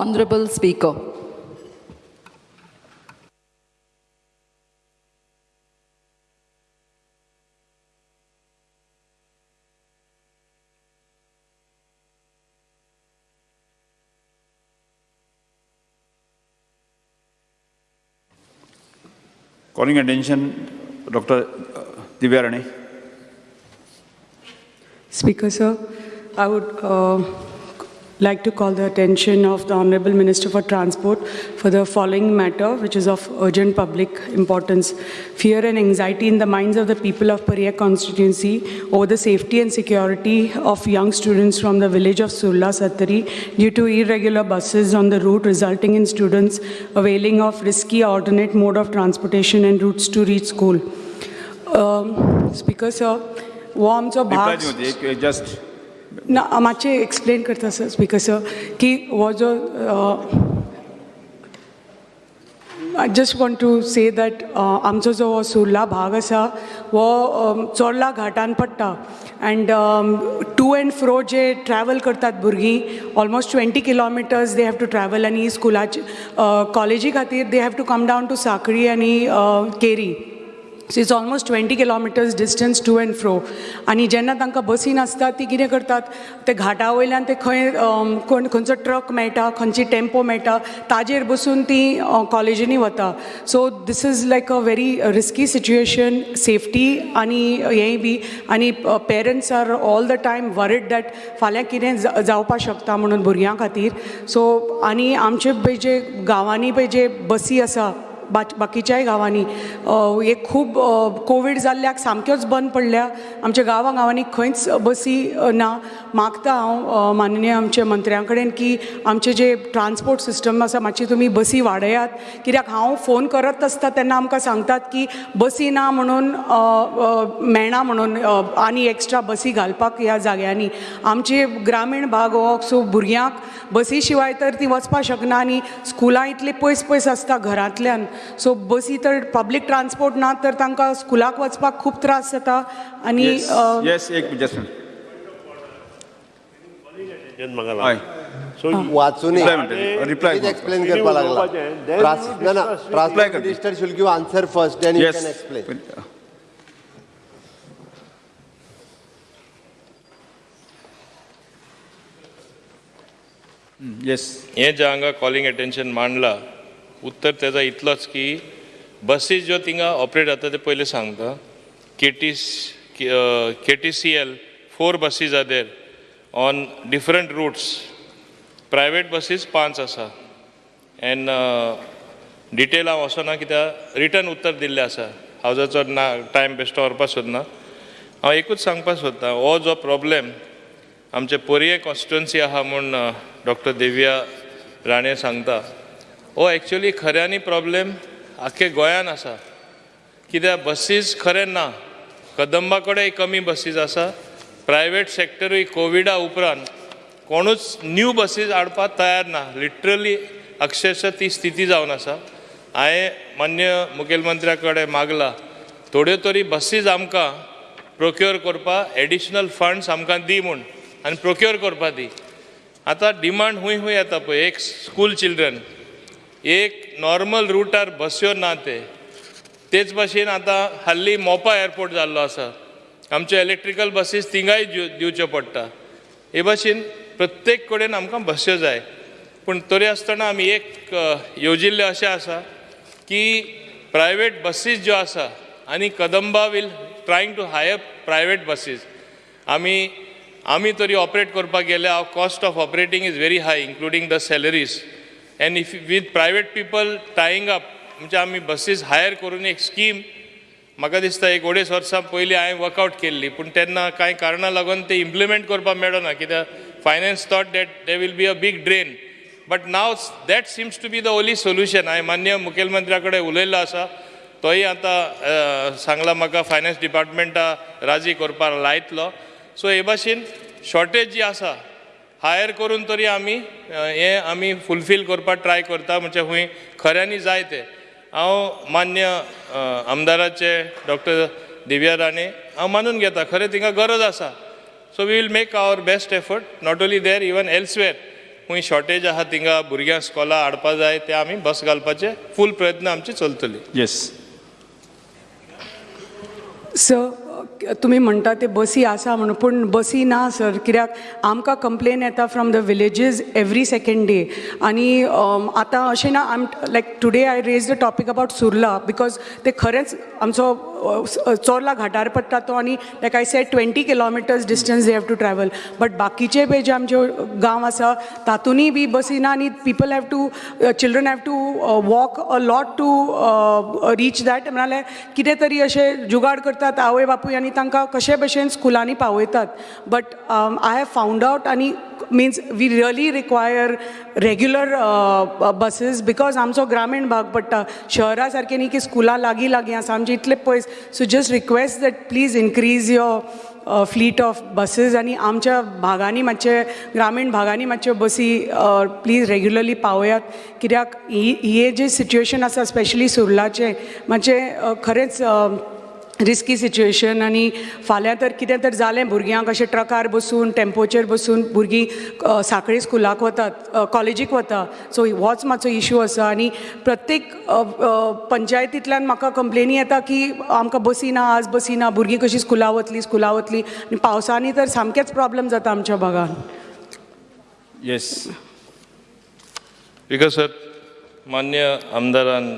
Honorable Speaker. Calling attention, Dr. Divya Rani. Speaker, sir, I would uh, like to call the attention of the Honorable Minister for Transport for the following matter, which is of urgent public importance. Fear and anxiety in the minds of the people of Paria constituency over the safety and security of young students from the village of Surla Satari due to irregular buses on the route resulting in students availing of risky alternate mode of transportation and routes to reach school. Um, speaker sir, warms of hearts... Just ना मातशें explain करता sir speaker sir की हो जो I just want to say that आमचो जो हो सुर्ला भाग आसा हो चोडला um, चोर्ला घाटान पडटा. अँड टू अँड फ्रो जे ट्रॅवल करतात भुरगीं almost twenty kilometres they have to travel आनी स्कुलाचे कॉलेजी खातीर they have to come down to Sanquelim आनी uh, Keri. So it's almost twenty kilometres distance to and fro आनी जेन्ना तांकां बसी नासतात ती कितें करतात? ते घाटा वयल्यान ते खंय कोण खंयचो ट्रक मेळटा खंयची टेम्पो मेळटा ताजेर बसून ती कॉलेजींनी वता. So this is like a very risky situation safety आनी हेंय बी. आनी parents are all the time worried that फाल्यां कितें जा- जावपाक शकता म्हणून भुरग्यां खातीर. सो आनी आमचे पळय जे गांवांनी पळय जे बसी आसा बाच बाकीच्याय गांवांनी. हे खूब कोवीड जाल्ल्याक सामक्योच बंद पडल्या. आमच्या गांवा गांवांनी खंयच बसी ना. मागता हांव माननीय आमच्या मंत्र्यां कडेन की आमचे जे ट्रान्सपोर्ट सिस्टम आसा मातशी तुमी बसी वाडयात. कित्याक हांव फोन करत आसता तेन्ना आमकां सांगतात की बसी ना म्हणून मेळना म्हणून आनी एक्स्ट्रा बसी घालपाक ह्या जाग्यांनी. आमचे ग्रामीण भाग हो सो भुरग्यांक बसी शिवाय तर ती वचपाक शकना आनी स्कुलां इतली पयस पयस आसता घरांतल्यान. सो बसी तर पब्लीक ट्रान्सपोर्ट ना तर तांकां स्कुलाक वचपाक खूब त्रास जाता. आनी. सो वाचून एक्सप्लेन करपा लागला. Minister should give answer first then you Yes. Can explain Yes. हें जें हांगा कॉलिंग अटेन्शन मांडलां उत्तर तेजा इतलोच की बसीस ज्यो थिंगा ऑपरेट जाता ते पयलीं सांगता. K T K T C L four buses are there on different routes private buses पांच आसा एन्ड डिटेल हांव वचना कित्याक रिटर्न उत्तर दिल्लें आसा हांव जाचो ना टायम बेश्टो व्हरपाक सोदना हांव एकूच सांगपाक सोदतां हो जो प्रॉब्लेम आमचे पोरये कॉन्स्टिट्युन्सी आहा म्हूण डॉक्टर देविया राणे सांगता हो एक्चुली खऱ्यांनी प्रॉब्लेम आख्खे गोंयान आसा. कित्याक बसीस खरें ना. कदंबा कडेन कमी बसीस आसा. प्रायवेट सेक्टरूय कोविडा उपरांत कोणूच न्यू बसीस हाडपाक तयार ना. लिटरली अक्षरशः ती स्थिती जावन आसा. हांवें मान्य मुखेलमंत्र्या कडेन मागला. थोड्यो तरी बसीस आमकां प्रोक्योर करपाक एडिशनल फंड्स आमकां दी म्हूण आनी प्रोक्योर करपाक दी. आतां डिमांड हूंय हूंय येता पळय. एक स्कूल चिल्ड्रन एक नॉर्मल रुटार बस्यो ना ते. तेच भाशेन आतां हाल्ली मोपा एअरपोर्ट जाल्लो आसा. आमच्यो इलेक्ट्रिकल बसीस थिंगाय दिवच्यो पडटा. हे भाशेन प्रत्येक कडेन आमकां बस्यो जाय. पूण तरी आसतना आमी एक येवजिल्लें अशें आसा की प्रायवेट बसीस ज्यो आसा आनी Kadamba will trying to hire private buses आमी आमी तरी ऑपरेट करपाक गेले हांव cost of operating is very high including the salaries and if with private people tying up म्हणजे आमी बसीस हायर करून एक स्कीम म्हाका दिसता एक अडेच वर्सां पयलीं हांवें वर्कआवट केल्ली पूण तेन्ना कांय कारणां लागून ते इम्प्लिमेंट करपाक मेळना कित्याक finance thought that they will be a big drain but now that seems to be the only solution हांवें मान्य मुखेलमंत्र्या कडेन उलयल्लो आसा तोय आतां सांगला म्हाका फायनान्स डिपार्टमेंटा राजी करपाक लायतलो. सो हे भाशेन शॉर्टेज जी आसा हायर करून तरी आमी हें आमी फुलफील करपाक ट्राय करता म्हणजे हूंय खऱ्यांनी जाय तें. हांव मान्य आमदाराचे डॉक्टर दिव्या राणे हांव मानून घेता खरें तिंगा गरज आसा. So we will make our best effort not only there even elsewhere खूंय शॉर्टेज आहा थिंगा भुरग्यांक स्कॉला हाडपा जाय ते आमी बस घालपाचे फूल प्रयत्न आमचे चलतले. येस सर तुमी म्हणटा ते बसी आसा म्हणून पूण बसी ना सर. कित्याक आमकां कंप्लेन येता from the villages every second day आनी आतां अशें ना आम like today I raise the topic about Surla because ते खरेंच आमचो चोरला घाटार पडटा तो आनी like I said twenty kilometres distance they have to travel but बाकीचे बी जे आमचे गांव आसा तातूंतय बी बसी ना आनी people have to children have to walk a lot to reach that म्हणाल्यार कितें तरी अशें जुगाड करतात आवय बापूय आनी तांकां कशे भशेन स्कुलांनी पावयतात. But I have found out आनी means we really require regular buses because आमचो ग्रामीण भाग पडटा शहरा सारकें न्ही की स्कुलां लागीं लागीं आसा आमचे इतले पयस so just request that please increase your fleet of buses आनी आमच्या भागांनी मातशे ग्रामीण भागांनी मातश्यो बसी प्लीज रेग्युलरली पावयात कित्याक ही हे जे सिच्युएशन आसा स्पेशली सुर्लाचे मातशें खरेंच रिस्की सिच्युएशन आनी फाल्यां तर कितें तर जालें भुरग्यांक अशें ट्रकार बसून टॅम्पोचेर बसून भुरगीं सांखळी स्कुलाक वतात कॉलेजीक वता सो होच मातसो इशू आसा आनी प्रत्येक पंचायतींतल्यान म्हाका कंप्लेनी येता की आमकां बसी ना आज बसी ना भुरगीं कशीं स्कुला वतलीं स्कुला वतलीं. आनी पावसांनी तर सामकेच प्रॉब्लेम जाता आमच्या भागान येस बिकॉज सर मान्य आमदारान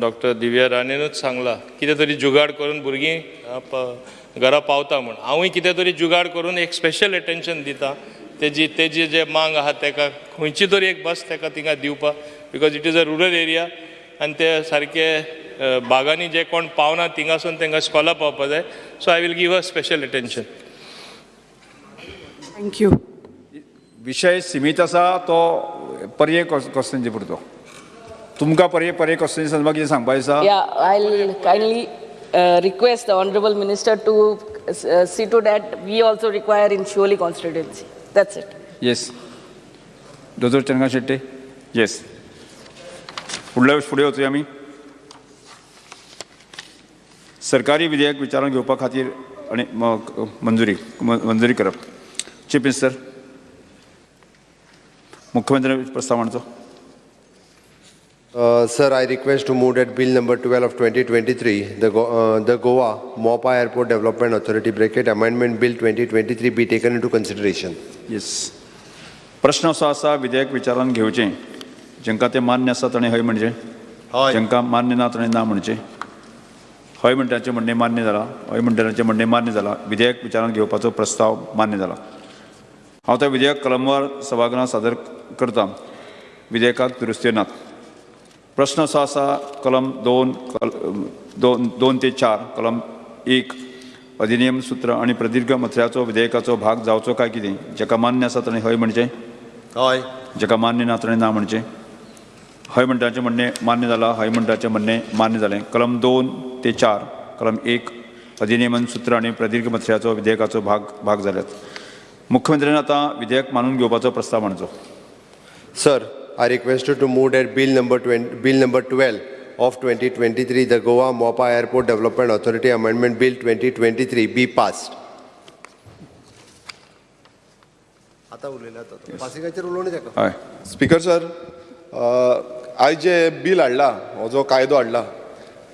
डॉक्टर दिव्या राणेनूच सांगला कितें तरी जुगाड करून भुरगीं घरा पावता म्हूण हांवूय कितें तरी जुगाड करून एक स्पेशल एटेन्शन दिता. तेजी तेजी जे मांग आहा तेका खंयची तरी एक बस तेका थिंगा दिवपाक because it is a rural area आनी ते सारके अ, बागांनी जे कोण पावना थिंगासून तांकां स्कॉला पावपा जाय. So I will give a special attention thank you विषय सीमीत आसा तो पर्याय क्वेश्चनचे पुरतो. तुमकां पर्याय पर्याय क्वेश्चन संदर्भात कितें सांगपाक आसा Yeah, I'll kindly uh, request the Honorable Minister to uh, see to that we also require in Shivoli constituency. That's it. Yes दोतोर चंद्रकांत शेट्टे येस फुडल्या फुडें वचूया आमी सरकारी विधेयक विचारान घेवपा खातीर आनी म- मंजुरी म- मंजुरी करप. चीफ मिनिस्टर मुख्यमंत्री प्रस्ताव मांडचो Uh, Sir, I request to move that Bill number 12 of 2023, the Go- uh, the Goa Mopa Airport Development Authority bracket Amendment Bill 2023 be taken into consideration. Yes प्रश्न असो आसा विधेयक विचारान घेवचें जेंकां तें मान्य आसा ताणें हय म्हणजे. जेंकां मान्य ना ताणें ना म्हणचें हय म्हणटाचें म्हणणें मान्य जाला हय म्हणटाचें म्हणणें मान्य जाला विधेयक विचारान घेवपाचो प्रस्ताव मान्य जाला हांव तें विधेयक कलमवार सभागृहांत सादर करतां. विधेयकाक दुरुस्त्यो नात. प्रश्न असो आसा कलम दोन कल दोन दोन ते चार कलम एक अधिनियम सूत्र आनी प्रदीर्घ मथळ्याचो विधेयकाचो भाग जावचो काय कितें? जेका मान्य आसा ताणें हय म्हणचें Hoy. जेका मान्य ना ताणें ना म्हणचें हय म्हणटाचें म्हणणें मान्य जालां हय म्हणटाचें म्हणणें मान्य जालें कलम दोन ते चार कलम एक अधिनियमन सूत्र आनी प्रदीर्घ मथळ्याचो विधेयकाचो भाग भाग जाल्यात मुख्यमंत्र्यान आतां विधेयक मानून घेवपाचो प्रस्ताव मांडचो Sir, I request you to move that Bill number 20, Bill number 12 of 2023, the Goa Mopa Airport Development Authority Amendment Bill 2023 be passed. आता उलयला पासिंगाचेर उलोवणी ताका हय स्पीकर सर आयज जे बील हाडला हो जो कायदो हाडला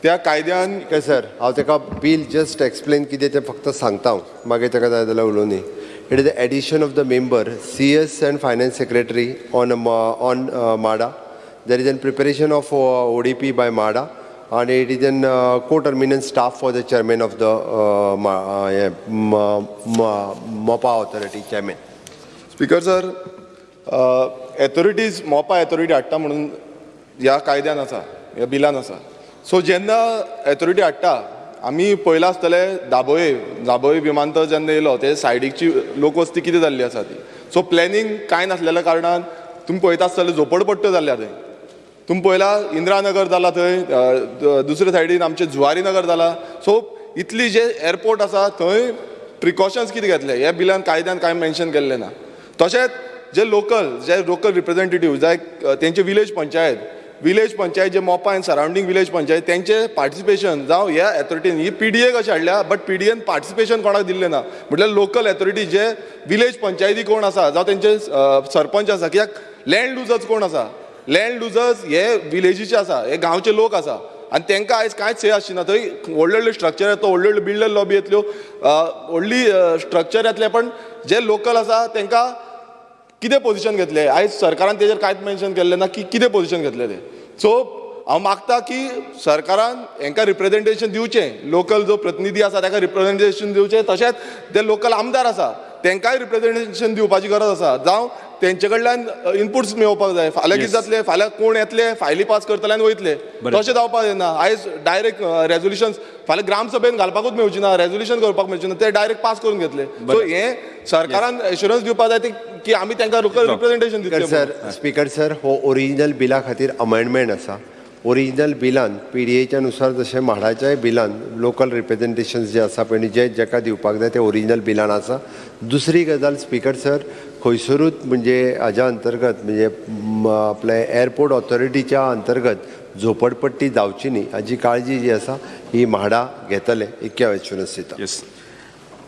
त्या कायद्यान सर हांव ताका बिल जस्ट एक्सप्लेन कितें तें फक्त सांगता हांव मागीर ताका जाय जाल्यार उलोवनी it is the addition of the member C S and finance secretary on on Madha there is an preparation of O D P by माडा आणि it is an co terminal staff for the chairman of the Mopa authority chairman speaker sir authorities Mopa authority हाडटा म्हणून ह्या कायद्यान आसा ह्या बिलान आसा. So जेन्ना authority हाडटा आमी पयला आसतले दाबोळे दाबोळे विमानतळ जेन्ना येयलो ते सायडीकची लोकवस्ती कितें जाल्ली आसा ती सो प्लॅनिंग कांय नासलेल्या कारणान तुमी पळयता आसतले झोपडपट्ट्यो जाल्ल्या थंय तुमी पळयला इंदिरानगर जाला थंय दुसरे सायडीन आमचे जुवारी नगर जाला सो इतली जे एअरपोर्ट आसा थंय प्रिकॉशन्स कितें घेतले? हे बिलान कायद्यान कांय मेन्शन केल्लें ना? तशेंच जे लोकल जे लोकल रिप्रेझेंटेटिव्ह जाय तेंचे विलेज पंचायत विलेज पंचायत जे मोपा आनी सरावंडींग विलेज पंचायत त्यांचे पार्टिसिपेशन जावं ह्या एथॉरिटीन ही पी डी ए कशें हाडल्या? But P D N participation कोणाक दिल्लें ना? म्हटल्यार लोकल एथॉरिटी जे विलेज पंचायती कोण आसा? जावं तेंचे सरपंच आसा कित्याक लँड लुजर्स कोण आसा? लँड लुजर्स हे विलेजीचे आसा हे गांवचे लोक आसा. आनी तांकां आयज कांयच हे ना. थंय व्हडले व्हडले स्ट्रक्चर येता व्हडले व्हडले बिल्डर लॉबी येतल्यो व्हडली स्ट्रक्चर येतले पण जे लोकल आसा तांकां कितें पोझिशन घेतले? आयज सरकारान तेजेर कांयच मेन्शन केल्लें ना की कितें पोझिशन घेतले ते? सो हांव मागता की सरकारान हांकां रिप्रेझेंटेशन दिवचें लोकल जो प्रतिनिधी आसा ताका रिप्रेझेंटेशन दिवचें तशेंच जे लोकल आमदार आसा तांकांय रिप्रेझेंटेशन दिवपाची गरज आसा जावं तेंचे कडल्यान इनपुट्स मेळोवपाक जाय. फाल्यां कितें जातलें? फाल्यां कोण येतले? फायली पास करतले आनी वयतले. तशें जावपाक जायना. आयज डायरेक्ट रेजोल्युशन फाल्यां ग्रामसभेन घालपाकूच मेळची ना. रेजोल्युशन करपाक मेळची ना. ते डायरेक्ट पास करून घेतले. सो हे सरकारान एश्युरन्स दिवपाक जाय ते की आमी तांकां लोकल रिप्रेझेंटेशन दितले सर स्पीकर सर हो ओरिजिनल बिला खातीर अमेंडमेंट आसा ओरिजिनल बिलान पी डी एच्या नुसार जशें म्हाडाच्याय बिलान लोकल रिप्रेझेंटेशन जे आसा पळय जे जेका दिवपाक जाय ते ओरिजिनल बिलान आसा दुसरी गजाल स्पीकर सर खंयसरूच म्हणजे हाज्या अंतर्गत म्हणजे आपले एअरपोर्ट ऑथॉरिटीच्या अंतर्गत झोपडपट्टी जावची न्ही हाची काळजी जी आसा ही म्हाडा घेतले इतक्या दिता येस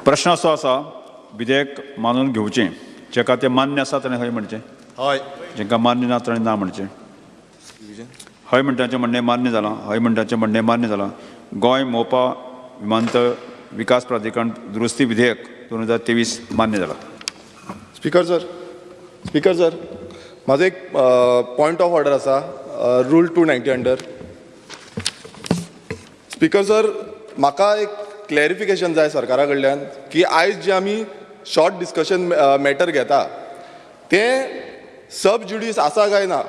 प्रश्न असो आसा विधेयक मानून घेवचें जेका ते मान्य आसा ताणें हय म्हणचें. हय. जेका मान्य ना ताणें ना म्हणचें. हय म्हणटाचें म्हणणें मान्य जालां हय म्हणटाचें म्हणणें मान्य जालां गोंय मोपा विमानतळ विकास प्राधिकरण दुरुस्ती विधेयक दोन हजार तेवीस मान्य जालां स्पीकर सर स्पीकर सर म्हाजो एक पॉयंट ऑफ ऑर्डर आसा rule two ninety under speaker sir म्हाका एक क्लॅरिफिकेशन जाय सरकारा कडल्यान की आयज जे आमी शॉर्ट डिस्कशन मॅटर घेता. तें सब ज्युडीस आसा काय ना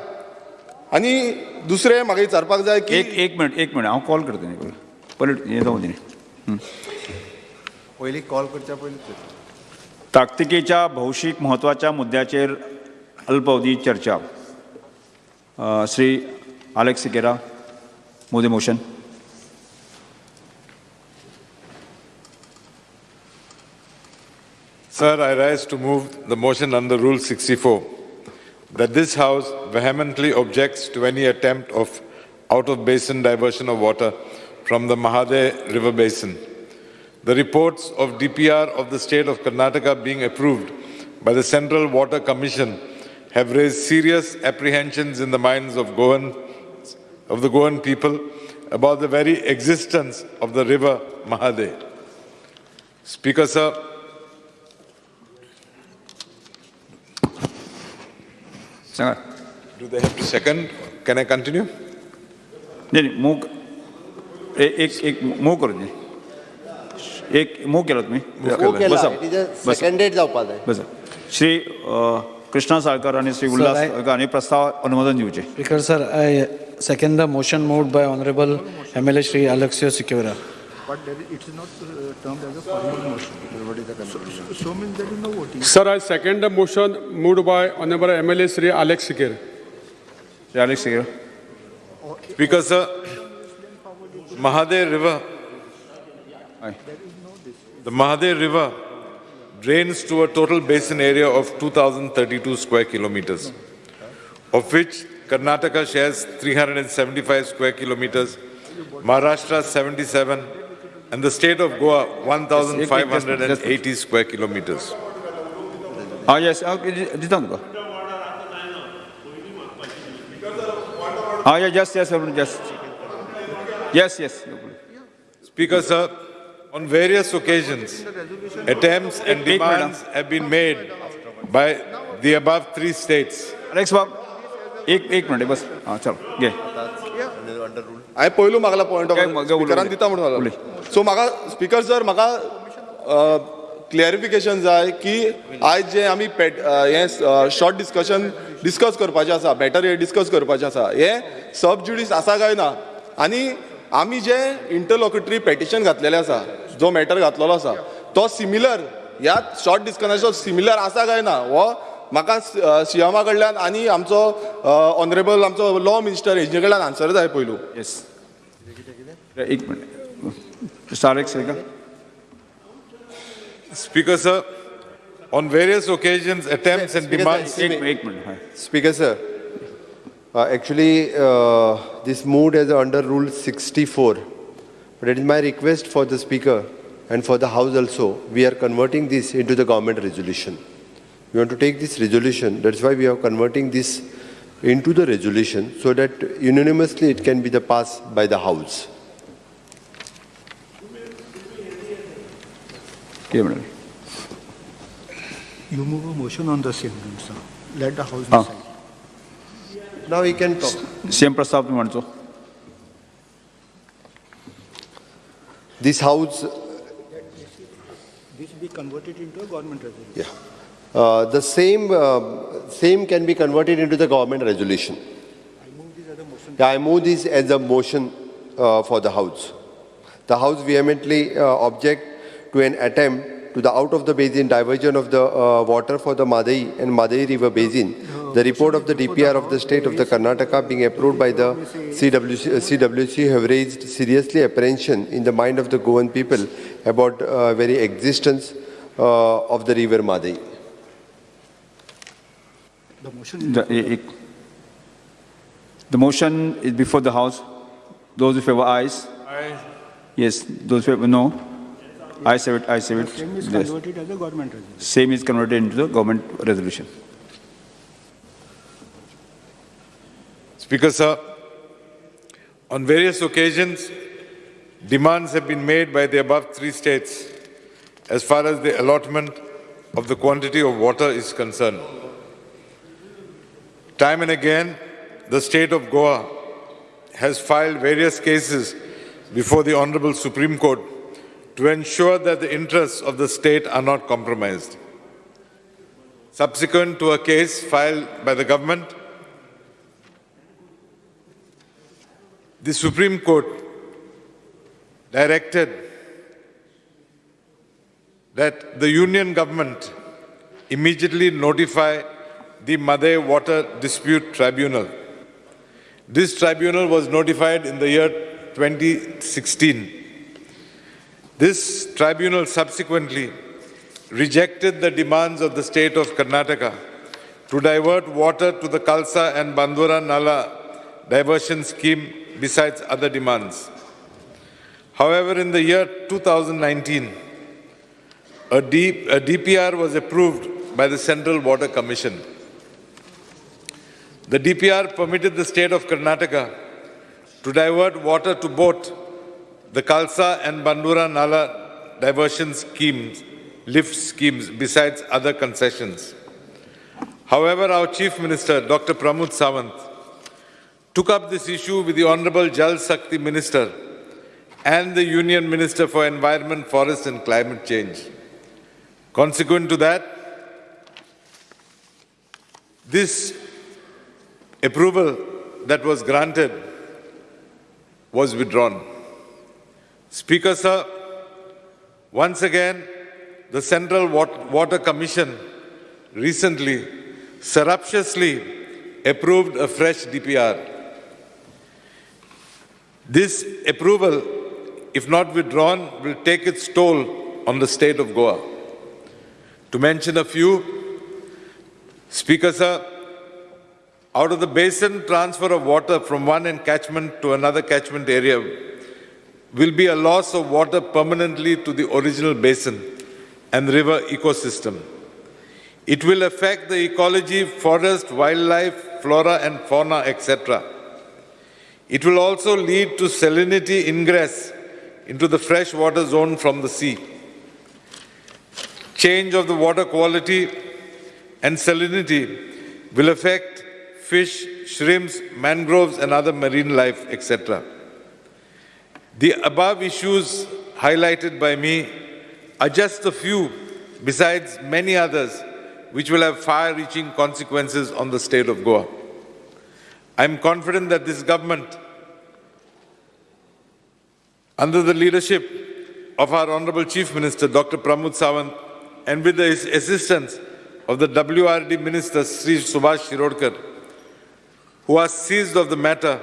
आनी दुसरें म्हाका विचारपाक जाय की एक एक मिनट एक मिनट. हांव कॉल करता न्ही हें जावं दी पयलीं कॉल करच्या पयलीं ताकतिकेच्या भौशीक म्हत्वाच्या मुद्द्याचेर अल्पअवधी चर्चा. Shri Alex Sequeira Modi motion. Sir, I rise to move the motion under Rule 64 that this House vehemently objects to any attempt of out-of-basin diversion of water from the Mahade River Basin. The reports of DPR of the state of Karnataka being approved by the Central Water Commission have raised serious apprehensions in the minds of Goan, of the Goan people about the very existence of the river Mahade. Speaker, sir, सांगा Do they have to second? Can I continue? नाही नाही मूग ए- एक एक move करू दे एक move केला तुम्ही बसा सेकंडेड जावपाक जाय बसा श्री कृष्णा साळकर आणि श्री उल्हास साळकर हांणी प्रस्ताव अनुमोदन दिवचे Speaker, sir, I second the motion moved by Honorable MLA Shri Alexio Sikora. Sir, I second the motion moved by Honorable MLA Sri Alex Sikir. Shri Alex Sequeira Speaker, sir, Mahade River, the Mahade River drains to a total basin area of 2,032 square kilometers, of which Karnataka shares 375 square kilometers, Maharashtra 77, and the state of Goa 1,580 square kilometers. हा yes दिता तुका हा या just yes just yes yes Speaker, sir, on various occasions, attempts and Ek- ek demands have been made by the above three states Alex बाब एक एक minute बस हां चलो घे हांवें पयलू मागला पॉयंट ऑफ स्पिकरान. दिता म्हणून. सो म्हाका स्पीकर सर म्हाका क्लॅरिफिकेशन जाय की आयज जे आमी पेट हें शॉर्ट डिस्कशन डिस्कस करपाचें आसा बॅटर हे डिस्कस करपाचें आसा हें सब ज्युडीस आसा काय ना आनी आमी जे इंटरलॉक्युटरी पेटिशन घातलेलें आसा जो मॅटर घातलेलो आसा तो सिमिलर ह्या शॉर्ट डिस्कशनाचो सिमिलर आसा काय ना हो म्हाका सीएमा कडल्यान आनी आमचो ऑनरेबल आमचो लॉ मिनिस्टर हेजे कडल्यान आन्सर जाय पयलू येस एक मिनिट मिस्टर अलेक्स का Speaker, sir, on various occasions, attempts and demands. एक एक minute high speaker sir Uh, Actually, uh, this moved as under Rule 64. But it is my request for the Speaker and for the House also, we are converting this into the government resolution. We want to take this resolution. That's why we are converting this into the resolution so that unanimously it can be the pass by the House. You move a motion on the same, sir. Let the House ah. decide. Now we can talk. Same Prastav, Manjo. This House... This be converted into a government resolution. Yeah. Uh, The same, uh, same can be converted into the government resolution. I move this as a motion uh, for the House. The House vehemently uh, object to an attempt to the out-of-the-basin diversion of the uh, water for the Madai and Madai River Basin. The report of the DPR of the state of the Karnataka being approved by the CWC, uh, CWC have raised seriously apprehension in the mind of the Goan people about uh, very existence uh, of the river Madai. The motion is The, e- the motion is before the House. Those in favor, ayes. Yes, those in favor, no. Ayes have it, ayes have it. same is Yes. converted as a government resolution. Same is converted into the government resolution. Speaker, sir, on various occasions, demands have been made by the above three states as far as the allotment of the quantity of water is concerned. Time and again, the state of Goa has filed various cases before the Honorable Supreme Court to ensure that the interests of the state are not compromised. Subsequent to a case filed by the government, the Supreme Court directed that the union government immediately notify the Madhe Water Dispute Tribunal. This tribunal was notified in the year 2016. This tribunal subsequently rejected the demands of the state of Karnataka to divert water to the Kalsa and Bandura Nala diversion scheme besides other demands. However, in the year 2019, a, D, a DPR was approved by the Central Water Commission. The DPR permitted the state of Karnataka to divert water to both the Kalsa and Bandura Nala diversion schemes, lift schemes, besides other concessions. However, our Chief Minister, Dr. Pramod Sawant, took up this issue with the Honorable Jal Shakti Minister and the Union Minister for Environment, Forest and Climate Change. Consequent to that, this approval that was granted was withdrawn. Speaker, sir, once again, the Central Water Commission recently surreptitiously approved a fresh DPR. This approval, if not withdrawn, will take its toll on the state of Goa. To mention a few, Speaker, sir, out of the basin transfer of water from one encatchment to another catchment area will be a loss of water permanently to the original basin and river ecosystem. It will affect the ecology, forest, wildlife, flora and fauna, etc. It will also lead to salinity ingress into the freshwater zone from the sea. Change of the water quality and salinity will affect fish, shrimps, mangroves and other marine life, etc. The above issues highlighted by me are just a few besides many others which will have far-reaching consequences on the state of Goa. I am confident that this government, under the leadership of our Honorable Chief Minister, Dr. Pramod Sawant, and with the assistance of the WRD Minister, Sri Subhash Shirodkar, who are seized of the matter,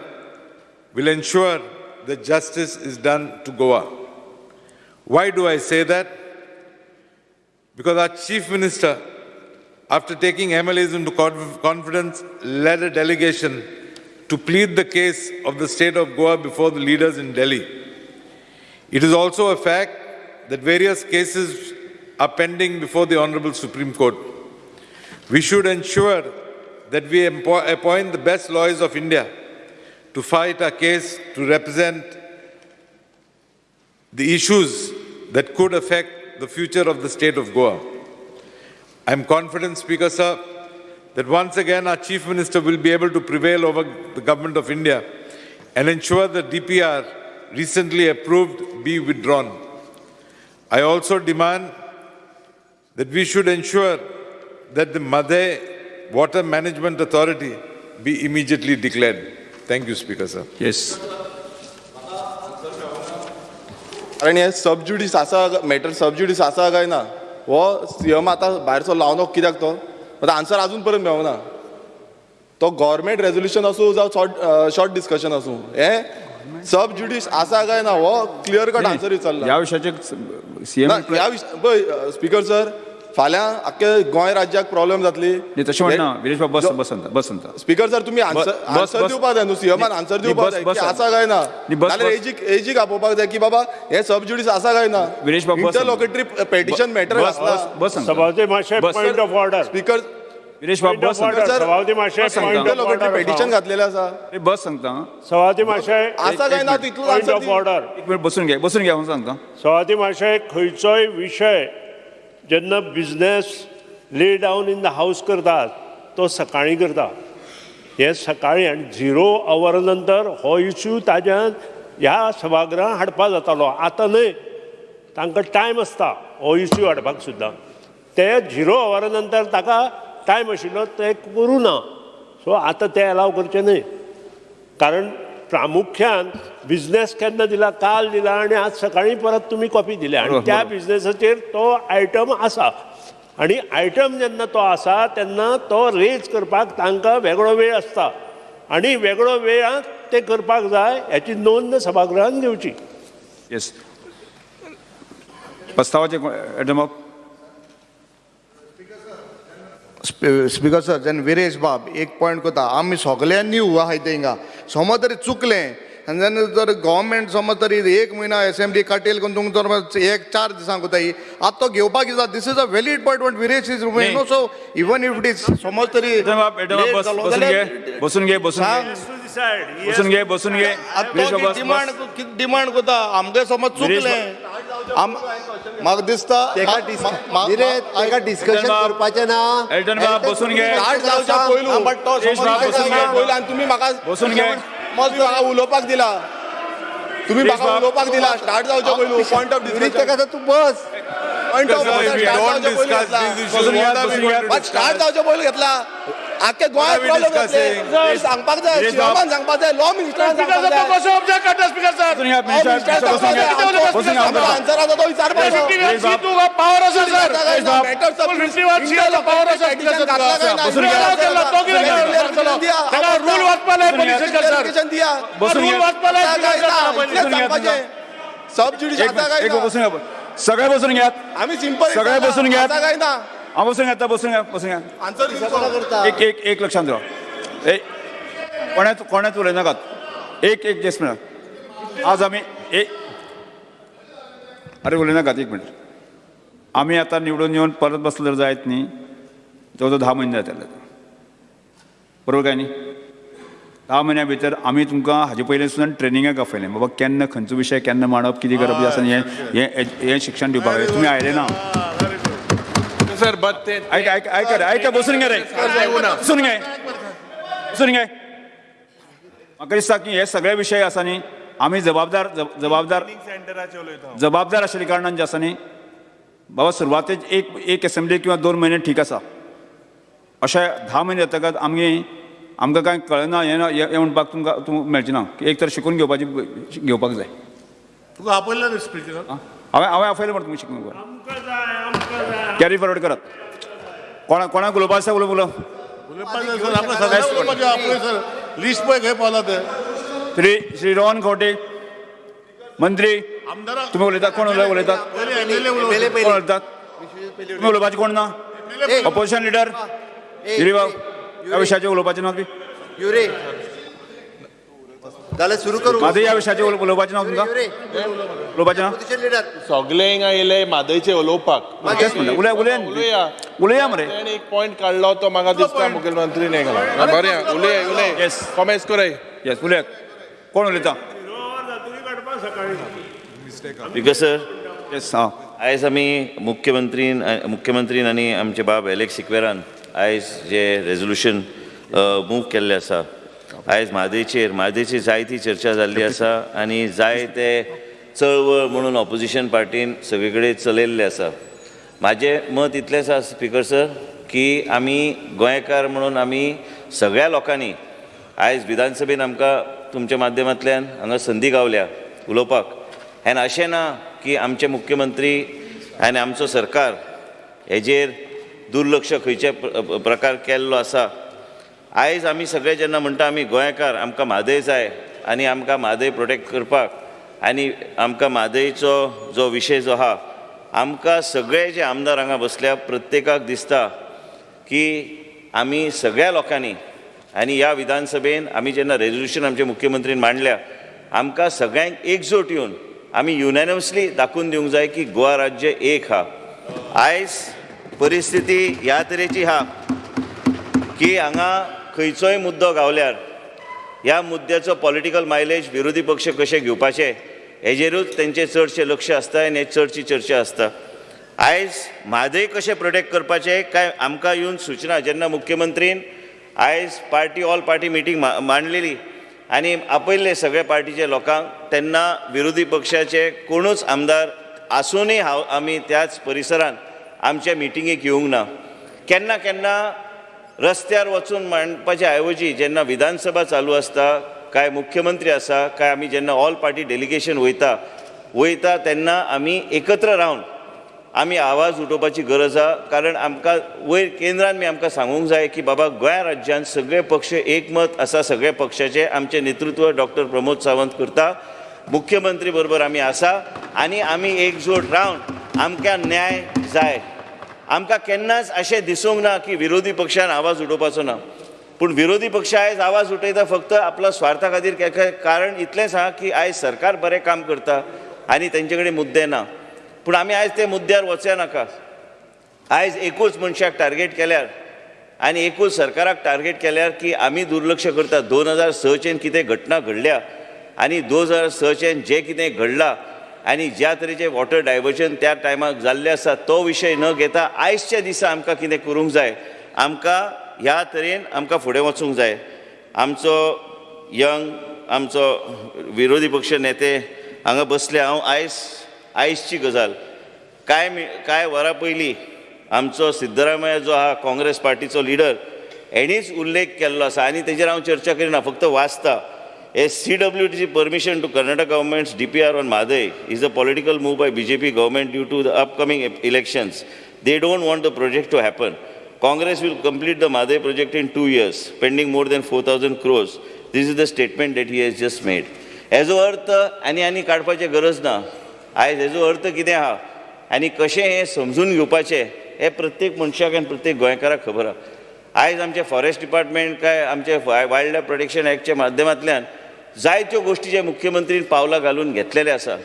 will ensure that justice is done to Goa. Why do I say that? Because our Chief Minister, after taking MLAs into confidence, led a delegation to plead the case of the state of Goa before the leaders in Delhi. It is also a fact that various cases are pending before the Honorable Supreme Court. We should ensure that we appoint the best lawyers of India to fight our case to represent the issues that could affect the future of the state of Goa. I am confident, Speaker Sir, that once again our Chief Minister will be able to prevail over the Government of India and ensure the DPR recently approved be withdrawn. I also demand that we should ensure that the Madhe Water Management Authority be immediately declared. Thank you, Speaker Sir. Yes कारण हे सबज्युडिस आसा matter सबज्युडिस आसा काय ना हो CM आतां भायरचो लावनो कित्याक तो? आतां आन्सर अजून पर्यंत मेळना तो गव्हर्मेंट रेजोल्युशन आसूं जावं शॉर्ट शॉर्ट डिस्कशन आसूं हे? सब जुडिस आसा काय ना हो क्लियर कट आन्सर विचारला. विशयाचे ह्या विश पळय स्पीकर सर फाल्यां आख्खे गोंय राज्याक प्रॉब्लेम जातली. तशें म्हणना विरेश बाब बस बस सांगता बस सांगता स्पीकर सर तुम्ही बस- आन्सर दिवपाक जाय न्हू सीएमान आन्सर दिवपाक जाय की आसा काय ना? बस- एजीक एजीक आपोवपाक जाय की बाबा हे सब जुडिस आसा काय ना? विरेश बाब, इंटरलोकेटरी पेटिशन मॅटर बस घातला. बस बस सांगता सभापती मातशें बस- point of order speaker Viresh बाब बस सभापती मातशें इंटरलोकेटरी पेटिशन घातलेलें आसा अरे बस सांगता सभापती मातशें आसा काय ना आन्सर ऑफ ऑर्डर एक मिनिट बसून घे बसून घ्या हांव सांगता. सभापती मातशें खंयचोय विशय जेन्ना बिजनेस ले डावन इन द हावस करतात तो सकाळीं करता. हे सकाळीं आनी झिरो अवर नंतर हो इश्यू ताज्यान ह्या सभागृहांत हाडपा जातालो. आतां न्हय तांकां टायम आसता हो इश्यू हाडपाक सुद्दां ते झिरो अवरा नंतर ताका टायम आशिल्लो ते करूं ना सो आतां ते अलाव करचे न्हय. कारण प्रामुख्यान बिझनेस केन्ना दिला काल दिला आणि आज सकाळी परत तुम्ही कॉपी दिल्या. आणि त्या. बिझनेसाचेर तो आयटम आसा आणि आयटम जेन्ना तो आसा तेन्ना तो रेज करपाक तांकां वेगळो वेळ आसता आणि वेगळो वेळात ते करपाक जाय याची नोंद सभागृहान घेवची. येस प्रस्तावाचे स्पीकर सर जेन्ना विरेश बाब एक पॉयंट करता आमी सगळ्यांनी उवा आहाय थिंगा समज तरी चुकलें आनी जेन्ना जर गव्हर्मेंट समज तरी एक म्हयना असेंब्ली काटेल करून तुमकां जर एक चार दिसांक कोताय आतां तो घेवपाक दिता this is a valid point what Viresh is नाही. No so even if it is समज तरी बसून घे बसून घे बसून घे बसून घे बसून घे डिमांड डिमांड करता आमगे समज चुकलें आम म्हाका दिसता ताका डिस्कशन. करपाचें ना एल्टन बाब बसून घे बट बसून घे. पयलू आनी तुमी म्हाका बसून घे म्हाका उलोवपाक दिला. तुम्ही म्हाका. उलोवपाक दिला. स्टार्ट जावच्या पयलू पॉयंट ऑफ ताका तू बस. Point of start? जावच्या पयलू घेतला. आख्खे गोंय we प्रॉब्लेम? जातले सांगपाक जाय. सीएमान सांगपाक जाय लॉ मिनिस्टरान सांगपाक जाय बसून घ्या मिनिस्टर मिनिस्टर बसून घ्या सांगपाक बसून घ्या जाय आन्सर आसा तो विचारपाचो बाब पावर आसा सर. मॅटर सब पावर आसा बसून घ्या. रूल वाचपाक दिया बसून घ्या. सब जुडिस एक आसा काय एक? बसून सगळे बसून घ्या आम्ही सिंपल सगळे बसून घ्या. काय ना हा बसून घ्या आता बसून घ्या बसून घ्या. एक एक एक लक्षात ठेवा. ए कोण्यात कोण्यात उलयनाकात एक एक जेस मिनट आज आम्ही एक अरे उलयनाकात एक मिनिट. आम्ही आता निवडून येऊन परत बसलं जर जायत नाही. जवळजवळ दहा महिने जातले बरोबर काय न्ही? दहा महिन्या भितर आमी तुमकां हाजे पयलीं सुद्दां ट्रेनिंगाक आपयलें बाबा केन्ना खंयचो विशय केन्ना मांडप कितें करप हें हें हें शिक्षण दिवपाक जाय तुमी आयले ना? But they, ऐका ऐका ऐका रे ऐका बसून घे रे. बसून घे. बसून घे. म्हाका दिसता की हे सगळे विशय आसा न्ही आमी जबाबदार जब- जबाबदार जबाबदार आशिल्ल्या कारणान जे आसा न्ही बाबा सुरवातेक एक एक असेंब्ली किंवा दोन महिने ठीक आसा अशें धा म्हयने जातकच आमगे आमकां कांय कळना हें ना हें म्हणपाक तुमकां तूं मेळचें ना एक तर शिकून घेवपाची घेवपाक जाय. तुका आपयला स्पीकर? हांवें हांवें आपयलें म्हणटा तुमी शिकून घेवपाक. कॅरी फॉरवर्ड करात. कोणा कोणाक उलोवपा आसा उलोव उलोव सर. आपलं सगळ्यांना उलोवपाचें आपलं सर. लिस्ट पळय खंय पावला ते. श्री श्री रोहन खंवटे मंत्री. आमदाराक तुमी उलयतात कोण उलय उलयतात कोण उलयतात तुमी उलोवपाचे कोण ना? ऑपोजिशन लिडर गिरीबाब ह्या विशयाचेर उलोवपाचें ना जाल्यार सुरू करूं. माझं या विशयाचेर उल- उलोवपाचें ना तुमकां उलोवपाचें ना ऑपोजिशन लिडर हिंगा येयले म्हादयचे उलोवपाक तेच म्हणलें. उलया उलया उलया उलया मरे. ताणें एक पॉयंट काडलो तो म्हाका दिसता मुखेलमंत्रीन हे घाला बरें उलय उलय. Yes. कॉमेंट्स कोराय येस उलया. कोण उलयता बिकॉज सर येस हां. आयज आमी मुख्यमंत्रीन मुख्यमंत्रीन आनी आमचे बाब एलेक्स सिक्वेरान आयज जे रेजोल्युशन मूव केल्लें आसा आयज म्हादयचेर म्हादयची जायती चर्चा जाल्ली आसा आनी जाय ते चळवळ म्हणून ऑपोजिशन पार्टीन सगळे कडेन चलयल्ले आसा म्हाजें मत इतलेंच आसा स्पिकर सर की आमी गोंयकार म्हणून आमी सगळ्या लोकांनी आयज विधानसभेन आमकां तुमच्या माध्यमांतल्यान हांगा संदी गावल्या उलोवपाक. आनी अशें ना की आमचे मुख्यमंत्री आनी आमचो सरकार हेजेर दुर्लक्ष खंयचे प्र- प्रकार केल्लो आसा आयज आमी सगळे जेन्ना म्हणटा आमी गोंयकार आमकां म्हादय जाय आनी आमकां म्हादय प्रोटेक्ट करपाक आनी आमकां म्हादयचो जो विशय जो आहा आमकां सगळे जे आमदार हांगा बसल्या प्रत्येकाक दिसता की आमी सगळ्या लोकांनी आनी ह्या विधानसभेन आमी जेन्ना रेझोल्युशन आमच्या मुख्यमंत्रीन मांडल्या आमकां सगळ्यांक एकजूट येवन आमी युनॅनिमसली दाखोवन दिवंक जाय की गोवा राज्य एक हा. आयज परिस्थिती ह्या तरेची हा की हांगा खंयचोय मुद्दो गावल्यार ह्या मुद्द्याचो पॉलिटिकल मायलेज विरोधी पक्ष कशे घेवपाचे हेजेरूच तेंचें चडशें लक्ष आसता आनी हे चडची चर्चा आसता आयज म्हादय कशें प्रोटेक्ट करपाचें काय आमकां येवन सुचना जेन्ना मुख्यमंत्रीन आयज पार्टी ऑल पार्टी मिटींग मांडलेली आनी आपयल्ले सगळे पार्टीचे लोकांक तेन्ना विरोधी पक्षाचे कोणूच आमदार आसूनय हांव आमी त्याच परिसरांत आमच्या मिटिंगेक येवंक ना. केन्ना केन्ना रस्त्यार वचून मांडपाचे ऐवजी जेन्ना विधानसभा चालू आसता काय मुख्यमंत्री आसा काय आमी जेन्ना ऑल पार्टी डेलिगेशन वयता वयता तेन्ना आमी एकत्र रावन आमी आवाज उठोवपाची गरज आहा कारण आमकां वयर केंद्रान बी आमकां सांगूंक जाय की बाबा गोंय राज्यांत सगळे पक्ष एकमत आसा सगळे पक्षाचे आमचे नेतृत्व डॉक्टर प्रमोद सावंत करता मुख्यमंत्री बरोबर आमी आसा आनी आमी एकजूट रावन आमकां न्याय जाय. आमकां केन्नाच अशें दिसूंक ना की विरोधी पक्षान आवाज उठोवपाचो ना. पूण विरोधी पक्ष आयज आवाज उठयता फक्त आपल्या स्वार्था खातीर के- कारण इतलेंच आहा की आयज सरकार बरें काम करता आनी तेंचे कडेन मुद्दे ना. पूण आमी आयज ते मुद्द्यार वचे नाका. आयज एकूच मनशाक टार्गेट केल्यार आनी एकूच सरकाराक टार्गेट केल्यार की आमी दुर्लक्ष करतात दोन हजार सचेन कितें घटना घडल्या आनी दोन हजार सचेन जें कितें घडलां आनी ज्या तरेचे वॉटर डायवर्जन त्या टायमाक जाल्लें आसा तो विशय न घेता आयजच्या दिसा आमकां कितें करूंक जाय? आमकां ह्या तरेन आमकां फुडें वचूंक जाय. आमचो यंग आमचो विरोधी पक्ष नेते हांगा बसले हांव आयज आयजची गजाल. कांय कांय वरां पयलीं आमचो सिद्धरामय्या जो आहा काँग्रेस पार्टीचो लिडर हेणीच उल्लेख केल्लो आसा. आनी तेजेर हांव चर्चा करिना फक्त वाचता. एस सी डब्ल्यू टीची permission to Karnataka governments D P R on Mhadei is a political move by B J P government due to the upcoming elections they don't want the project to happen Congress will will the the project in two years years, more more four 4,000 crores. This is the statement that he has just made हेजो अर्थ आनी आनी काडपाची गरज ना आयज हेजो अर्थ कितें आहा आनी कशें हें समजून घेवपाचें हें प्रत्येक मनशाक आनी प्रत्येक गोंयकाराक खबर आहा आयज आमचे फॉरेस्ट डिपार्टमेंट काय आमचे वायल्ड लायफ प्रोटेक्शन एक्टच्या माध्यमांतल्यान जायत्यो गोश्टी जे मुख्यमंत्रीन पावलां घालून घेतलेले आसा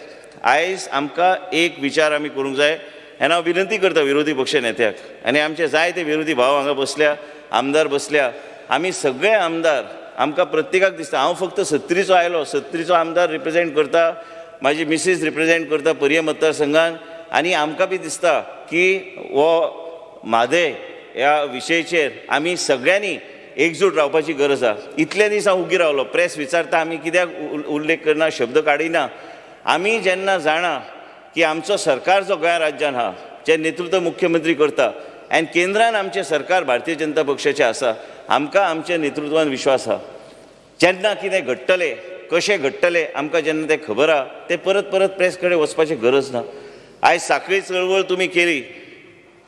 आयज आमकां एक विचार आमी करूंक जाय आनी हांव विनंती करता विरोधी पक्ष नेत्याक. आनी आमचे जायते विरोधी भाव हांगा बसल्या आमदार बसल्या आमी सगळे आमदार आमकां प्रत्येकाक दिसता. हांव फक्त सत्तरीचो आयलो सत्तरीचो आमदार रिप्रेझेंट करता म्हाजी मिसीस रिप्रेझेंट करता पर्ये मतदारसंघान आनी आमकां बी दिसता की हो म्हादय ह्या विशयचेर आमी सगळ्यांनी एकजूट रावपाची गरज आहा इतले दीस हांव उगी रावलो. प्रेस विचारता आमी कित्याक उल्लेख करना शब्द काडिना आमी जेन्ना जाणा की आमचो सरकार जो गोंय राज्यान आहा जे नेतृत्व मुख्यमंत्री करता आनी केंद्रान आमचें सरकार भारतीय जनता पक्षाचें आसा आमकां आमच्या नेतृत्वान विश्वास आहा जेन्ना कितें घडटलें कशें घडटलें आमकां जेन्ना तें खबर आहा तें परत परत प्रेस कडेन वचपाची गरज ना. आयज साखळी चळवळ तुमी केली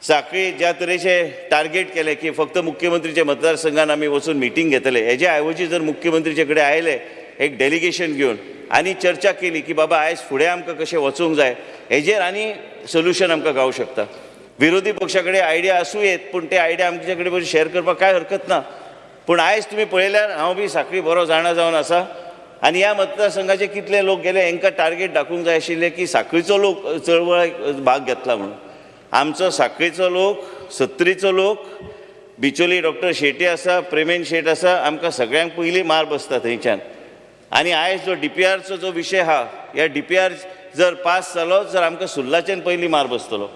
साखळी ज्या तरेचे टार्गेट केले की फक्त मुख्यमंत्रीच्या मतदारसंघान आमी वचून मिटींग घेतले हेजे ऐवजी जर मुख्यमंत्रीचे कडेन आयले एक डेलिगेशन घेवन आनी चर्चा केली की बाबा आयज फुडें आमकां कशें वचूंक जाय हेजेर आनी सोल्युशन आमकां गावंक शकता. विरोधी पक्षा कडेन आयडिया आसूं येत पूण ते आयडिया आमचे कडेन बरी शेअर करपाक कांय हरकत ना. पूण आयज तुमी पळयल्यार हांव बी साखळी बरो जाणा जावन आसा. आनी ह्या मतदारसंघाचे कितले लोक गेले हांकां टार्गेट दाखोवंक जाय आशिल्ले की साखळीचो लोक चळवळ भाग घेतला म्हणून. आमचो सांखळीचो लोक सत्रीचो लोक बिचोली डॉक्टर शेटी आसा प्रेमेन शेट आसा आमकां सगळ्यांक पयलीं मार बसता थंयच्यान आनी आयज जो डी पी आरचो जो विशय आहा ह्या डी पी आर जर पास जालो जर आमकां सुर्लाच्यान पयलीं मार बसतलो.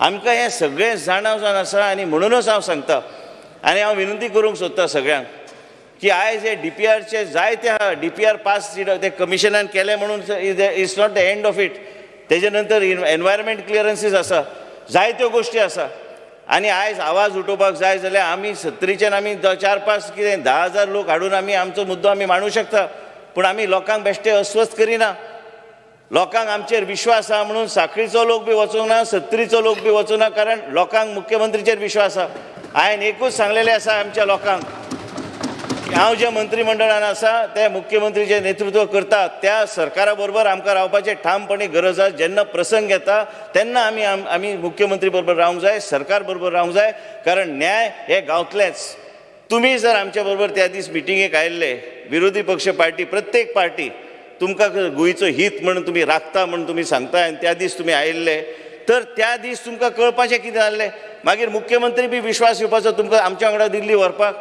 आमकां हें सगळें जाणा जावन आसा आनी म्हणूनच हांव सांगता. आनी हांव विनंती करूंक सोदता सगळ्यांक की आयज हे डी पी आरचे जायते आहा डी पी आर पास ते कमिशनान केले म्हणून it's not the end of it. तेजे नंतर एनवायरमेंट क्लियरन्सीस आसा जायत्यो गोश्टी आसा आनी आयज आवाज उठोवपाक जाय जाल्यार आमी सत्तरीच्यान आमी चार पांच कितें धा हजार लोक हाडून आमी आमचो मुद्दो आमी मांडूंक शकता. पूण आमी लोकांक बेश्टे अस्वस्थ करिना. लोकांक आमचेर विश्वास आहा म्हणून साखळीचो लोक बी वचूंक ना सत्तरीचो लोक बी वचूंक ना कारण लोकांक मुख्यमंत्रीचेर विश्वास आहा हांवें एकूच सांगलेलें आसा आमच्या लोकांक. हांव जे मंत्रिमंडळान आसा ते मुख्यमंत्रीचे नेतृत्व करता त्या सरकारा बरोबर आमकां रावपाचे ठामपणी गरज आसा जेन्ना प्रसंग येता तेन्ना आमी आमी मुख्यमंत्री बरोबर रावंक जाय सरकार बरोबर रावंक जाय. कारण न्याय हे गावतलेंच. तुमी जर आमच्या बरोबर त्या दीस मिटिंगेक आयिल्ले विरोधी पक्ष पार्टी प्रत्येक पार्टी तुमकां गोंयचो हित म्हणून तुमी राखता म्हणून तुमी सांगता आनी त्या दीस तुमी आयिल्ले तर त्या दीस तुमकां कळपाचें कितें जाल्लें? मागीर मुख्यमंत्री बी विश्वास येवपाचो तुमकां आमच्या वांगडा दिल्ली व्हरपाक?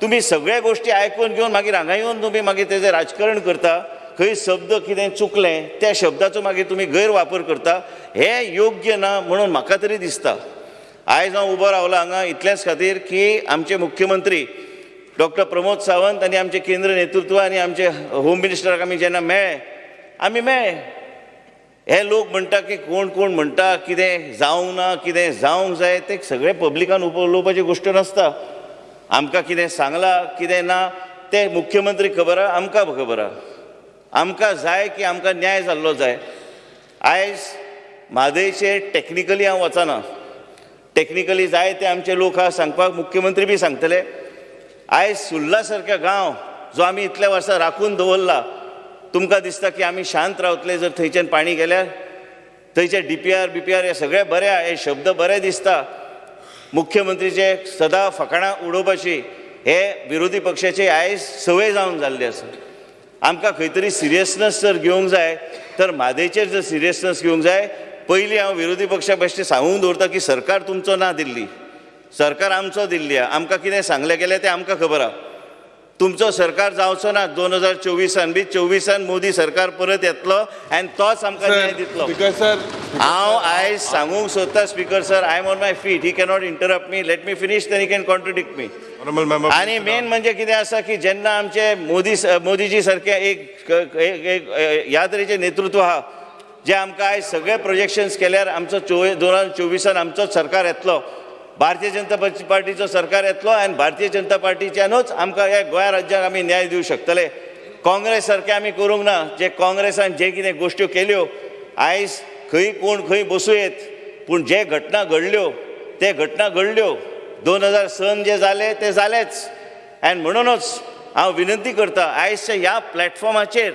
तुमी सगळ्या गोश्टी आयकून घेवन मागीर हांगा येवन तुमी मागीर तेजें राजकारण करता खंय शब्द कितें चुकलें त्या शब्दाचो मागीर तुमी गैरवापर करता हें योग्य ना म्हणून म्हाका तरी दिसता. आयज हांव उबो रावलां हांगा इतलेंच खातीर की आमचे मुख्यमंत्री डॉक्टर प्रमोद सावंत आनी आमचे केंद्र नेतृत्व आनी आमचे होम मिनिस्टराक आमी जेन्ना मेळ्ळे आमी मेळ्ळे हे लोक म्हणटा की कोण कोण म्हणटा कितें जावंक ना कितें जावंक जाय ते सगळे पब्लिकान उप उलोवपाची गोश्ट नासता. आमकां कितें सांगलां कितें ना तें मुख्यमंत्री खबर आहा आमकां खबर आहा. आमकां जाय की आमकां न्याय जाल्लो जाय. आयज म्हादयचेर टॅक्निकली हांव वचना. टॅक्निकली जाय ते आमचे लोक आहा सांगपाक मुख्यमंत्री बी सांगतले. आयज सुर्ला सारक्या गांव जो आमी इतल्या वर्सां राखून दवरला तुमकां दिसता की आमी शांत रावतले जर थंयच्यान पाणी गेल्यार. थंयचे D P R B P R हे सगळे बरे आहा हे शब्द बरे दिसता. मुख्यमंत्रीचे सदां फकाणां उडोवपाची हे विरोधी पक्षाची आयज संवय जावन जाल्ली आसा आमकां खंय तरी सिरियसनस जर घेवंक जाय तर म्हादेचेर जर सिरियसनस घेवंक जाय पयलीं हांव विरोधी पक्षा बेश्टें सांगूंक दवरतां की सरकार तुमचो ना दिल्ली. सरकार आमचो दिल्ली आहा. आमकां कितें सांगलें गेलें तें आमकां खबर आहा. तुमचो सरकार जावचो ना दोन हजार चोवीसान बी चोवीसान मोदी सरकार परत येतलो आनी तोच आमकां न्याय दितलो. हांव आयज सांगूंक सोदता speaker sir I am on my feet he cannot interrupt me let me finish then he can contradict me आनी मेन म्हणजे कितें आसा की जेन्ना आमचे मोदी मोदीजी सारखे एक एक- ह्या तरेचें नेतृत्व आहा जे आमकां आयज सगळे प्रोजेक्शन्स केल्यार आमचो दोन हजार चोवीसान आमचोच सरकार येतलो भारतीय जनता पार्टीचो सरकार येतलो आनी भारतीय जनता पार्टीच्यानूच आमकां ह्या गोंय राज्याक आमी न्याय दिवंक शकतले. काँग्रेस सारकें आमी करूंक ना. जे काँग्रेसान जे कितें गोश्ट्यो केल्यो आयज खंय कोण खंय बसूं येत पूण जे घटना घडल्यो ते घटना घडल्यो दोन हजार सन जे जाले ते जालेच. आनी म्हणूनच हांव विनंती करता आयजच्या ह्या प्लॅटफॉर्माचेर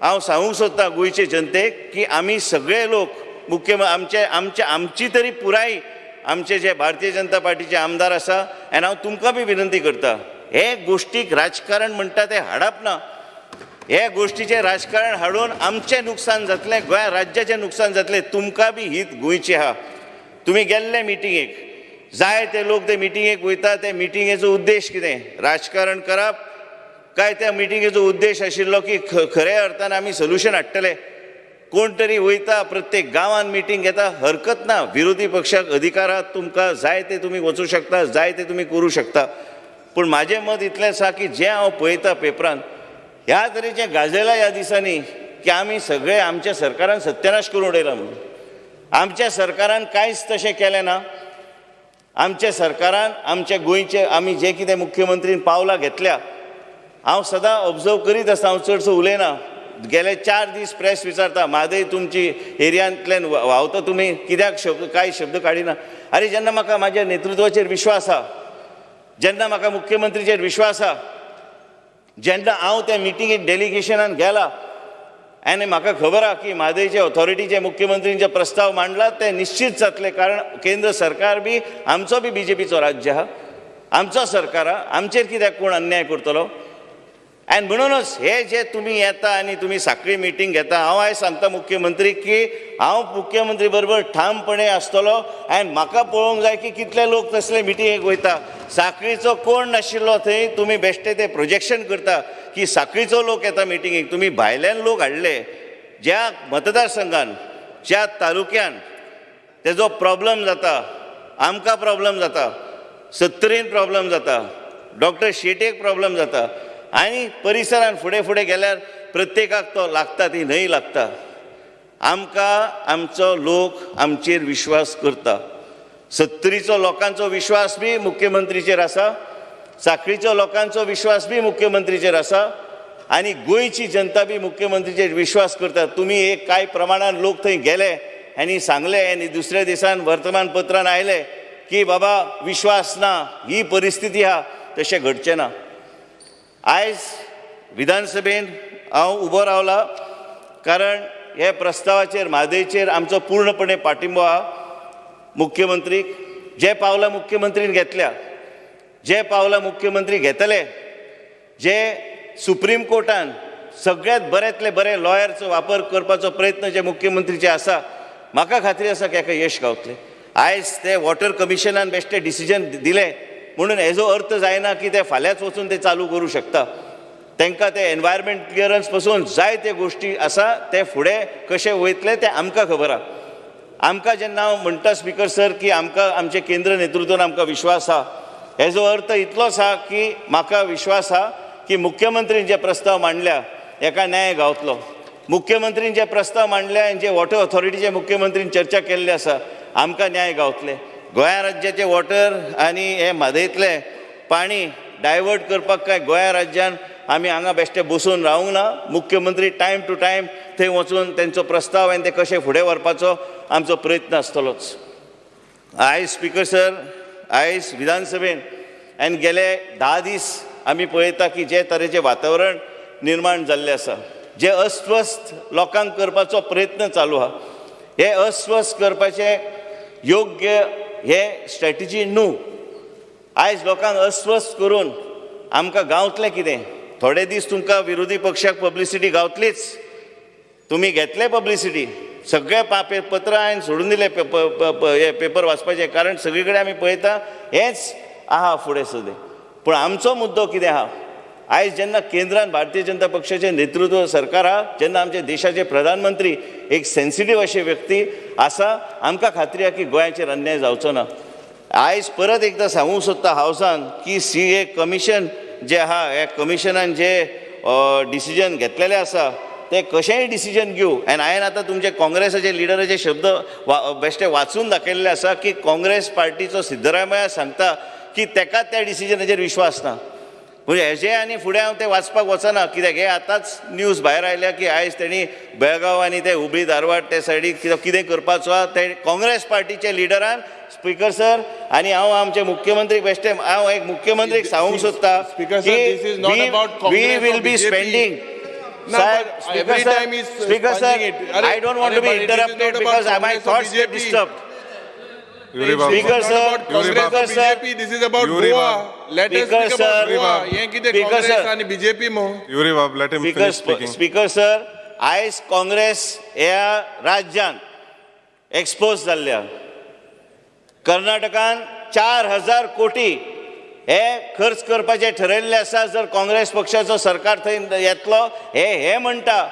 हांव सांगूंक सोदतां गोंयचे जनतेक की आमी सगळे लोक मुख्य आमचे आमचे आमची तरी पुराय आमचे जे भारतीय जनता पार्टीचे आमदार आसा आनी हांव तुमकां बी विनंती करता. हे गोश्टीक राजकारण म्हणटा ते हाडप ना. हे गोश्टीचें राजकारण हाडून आमचें नुकसान जातलें गोंय राज्याचें नुकसान जातलें तुमकां बी हीत गोंयची आहा तुमी गेल्ले मिटिंगेक. जाय ते लोक ते मिटिंगेक वयता ते मिटिंगेचो उद्देश कितें? राजकारण करप. काय त्या मिटिंगेचो उद्देश आशिल्लो की ख खऱ्या अर्थान आमी सोल्युशन हाडटले. कोण तरी वयता प्रत्येक गांवांत मिटींग घेता हरकत ना. विरोधी पक्षाक अधिकार तुमकां जाय ते तुमी वचूं शकता जाय ते तुमी करूं शकता. पूण म्हाजें मत इतलें आसा की जें हांव पळयतां पेपरान ह्या तरेचें गाजयलां ह्या दिसांनी की आमी सगळे आमच्या सरकारान सत्यानाश करून उडयला म्हणून. आमच्या सरकारान कांयच तशें केलें ना. आमच्या सरकारान आमच्या गोंयचे आमी जे कितें मुख्यमंत्रीन पावलां घेतल्या हांव सदां ऑब्जर्व करीत आसता हांव चडसो उलयना. गेले चार दीस प्रेस विचारता म्हादय तुमची एरियांतल्यान व्हांवता तुमी कित्याक शब्द कांय शब्द काडिना आरे जेन्ना म्हाका म्हाज्या नेतृत्वाचेर विश्वास आहा जेन्ना म्हाका मुख्यमंत्रीचेर विश्वास आहा जेन्ना हांव त्या मिटींगेक डेलिगेशनान गेला आनी म्हाका खबर आहा की म्हादयचे ऑथॉरिटीचे मुख्यमंत्रींचे प्रस्ताव मांडला ते निश्चित जातले. कारण केंद्र सरकार बी आमचो बी बी जे पीचो राज्य आहा आमचो सरकार आहा आमचेर कित्याक कोण अन्याय करतलो? आणि म्हणूनच हे जे तुम्ही येता आणि तुम्ही साखळी मिटींग घेता हांव आयज सांगता मुख्यमंत्री की हांव मुख्यमंत्री बरोबर ठामपणे आसतलो आनी म्हाका पळोवंक जाय की कितले लोक तसले मिटींगेक वयता. साखळीचो कोण नाशिल्लो थंय तुमी बेश्टे ते प्रोजेक्शन करता की साखळीचो लोक येता मिटींगेक तुमी भायल्यान लोक हाडले ज्या मतदारसंघान ज्या तालुक्यान तेजो प्रॉब्लम जाता आमकां प्रॉब्लम जाता सत्तरीन प्रॉब्लम जाता डॉक्टर शेटेक प्रॉब्लम जाता आनी परिसरान फुडें फुडें गेल्यार प्रत्येकाक तो लागता ती न्हय लागता. आमकां आमचो लोक आमचेर विश्वास करता. सत्तरीचो लोकांचो विश्वास बी मुख्यमंत्रीचेर आसा साखळीचो लोकांचो विश्वास बी मुख्यमंत्रीचेर आसा आनी गोंयची जनता बी मुख्यमंत्रीचेर विश्वास करता तुमी एक कांय प्रमाणान लोक थंय गेले आनी सांगले आनी दुसऱ्या दिसान वर्तमानपत्रान आयले की बाबा विश्वास ना ही परिस्थिती आहा तशें घडचें ना. आयज विधानसभेन हांव उबो रावला कारण हे प्रस्तावाचेर म्हादयचेर आमचो पूर्णपणे पाठिंबो आहा मुख्यमंत्रीक जे पावलां मुख्यमंत्रीन घेतल्या जे पावलां मुख्यमंत्री घेतले जे सुप्रीम कोर्टान सगळ्यांत बऱ्यांतले बरे लॉयरचो वापर करपाचो प्रयत्न जे मुख्यमंत्रीचे आसा म्हाका खात्री आसा की हाका यश गावतलें. आयज ते वॉटर कमिशनान बेश्टे डिसिजन दिलें म्हणून हेजो अर्थ जायना की ते फाल्यांच वचून ते चालू करूं शकता. तांकां ते एनवायरमेंट क्लियरन्सपासून जाय ते गोश्टी आसा ते फुडें कशें वयतले ते आमकां खबर आहा आमकां जेन्ना हांव म्हणटा स्पिकर सर की आमकां आमचे केंद्र नेतृत्वान आमकां विश्वास आहा हेजो अर्थ इतलोच आहा की म्हाका विश्वास आहा की मुख्यमंत्रीन जे प्रस्ताव मांडल्या हेका न्याय गावतलो. मुख्यमंत्रीन जे प्रस्ताव मांडल्या जे वॉटर ऑथॉरिटीचे मुख्यमंत्रीन चर्चा केल्ली आसा आमकां न्याय गावतले. गोंया राज्याचे वॉटर आनी हे म्हादयतले पाणी डायवर्ट करपाक काय गोंया राज्यान आमी हांगा बेश्टे बसून रावूंक ना. मुख्यमंत्री टायम टू टायम थंय वचून तेंचो प्रस्ताव आनी ते कशें फुडें व्हरपाचो आमचो प्रयत्न आसतलोच. आयज स्पिकर सर आयज विधानसभेन आनी गेले धा दीस आमी पळयता की जे तरेचें वातावरण निर्माण जाल्लें आसा. जे अस्वस्थ लोकांक करपाचो प्रयत्न चालू आहा हे अस्वस्थ करपाचे योग्य हे स्ट्रॅटेजी न्हू आयज लोकांक अस्वस्थ करून आमकां गावतलें कितें? थोडे दीस तुमकां विरोधी पक्षाक पब्लिसिटी गावतलीच. तुमी घेतले पब्लिसिटी सगळे पा पे पत्रां हांवें सोडून दिले पे- पे, पे, हे पेपर वाचपाचे. कारण सगळे कडेन आमी पळयता हेंच आहा फुडें सदें पूण आमचो मुद्दो कितें आहा? आयज जेन्ना केंद्रान भारतीय जनता पक्षाचें नेतृत्व सरकार आहा जेन्ना आमचे देशाचे प्रधानमंत्री एक सेन्सिटीव अशी व्यक्ती आसा आमकां खात्री आहा की गोंयाचेर अन्याय जावचो ना. आयज परत एकदां सांगूंक सोदता हावसान की सी ए कमिशन जे आहा ह्या कमिशनान जे डिसिजन घेतलेलें आसा ते कशेंय डिसिजन घेवं आनी हांवें आतां तुमचे काँग्रेसाचे लिडराचे शब्द वा बेश्टे वाचून दाखयल्ले आसा की काँग्रेस पार्टीचो सिद्धरामया सांगता की तेका त्या डिसिजनाचेर विश्वास ना. म्हणजे हेजे आनी फुडें हांव तें वाचपाक वचना. कित्याक? हे आतांच न्यूज भायर आयल्या की आयज तेणी बेळगांव आनी ते हुबळी धारवाड ते सायडीक कित्याक कितें करपाचो आहा ते काँग्रेस पार्टीचे लिडरान स्पिकर सर आनी हांव आमचे मुख्यमंत्री बेश्टे हांव एक मुख्यमंत्रीक सांगूंक सोदता we will be spending speaker sir I don't want to be interrupted because I my thoughts disturbed speaker sir आयज काँग्रेस ह्या राज्यांत एक्सपोज जाल्ल्या कर्नाटकान चार हजार कोटी हे खर्च करपाचे थारयिल्ले आसा जर काँग्रेस पक्षाचो सरकार थंय येतलो हे हे म्हणटा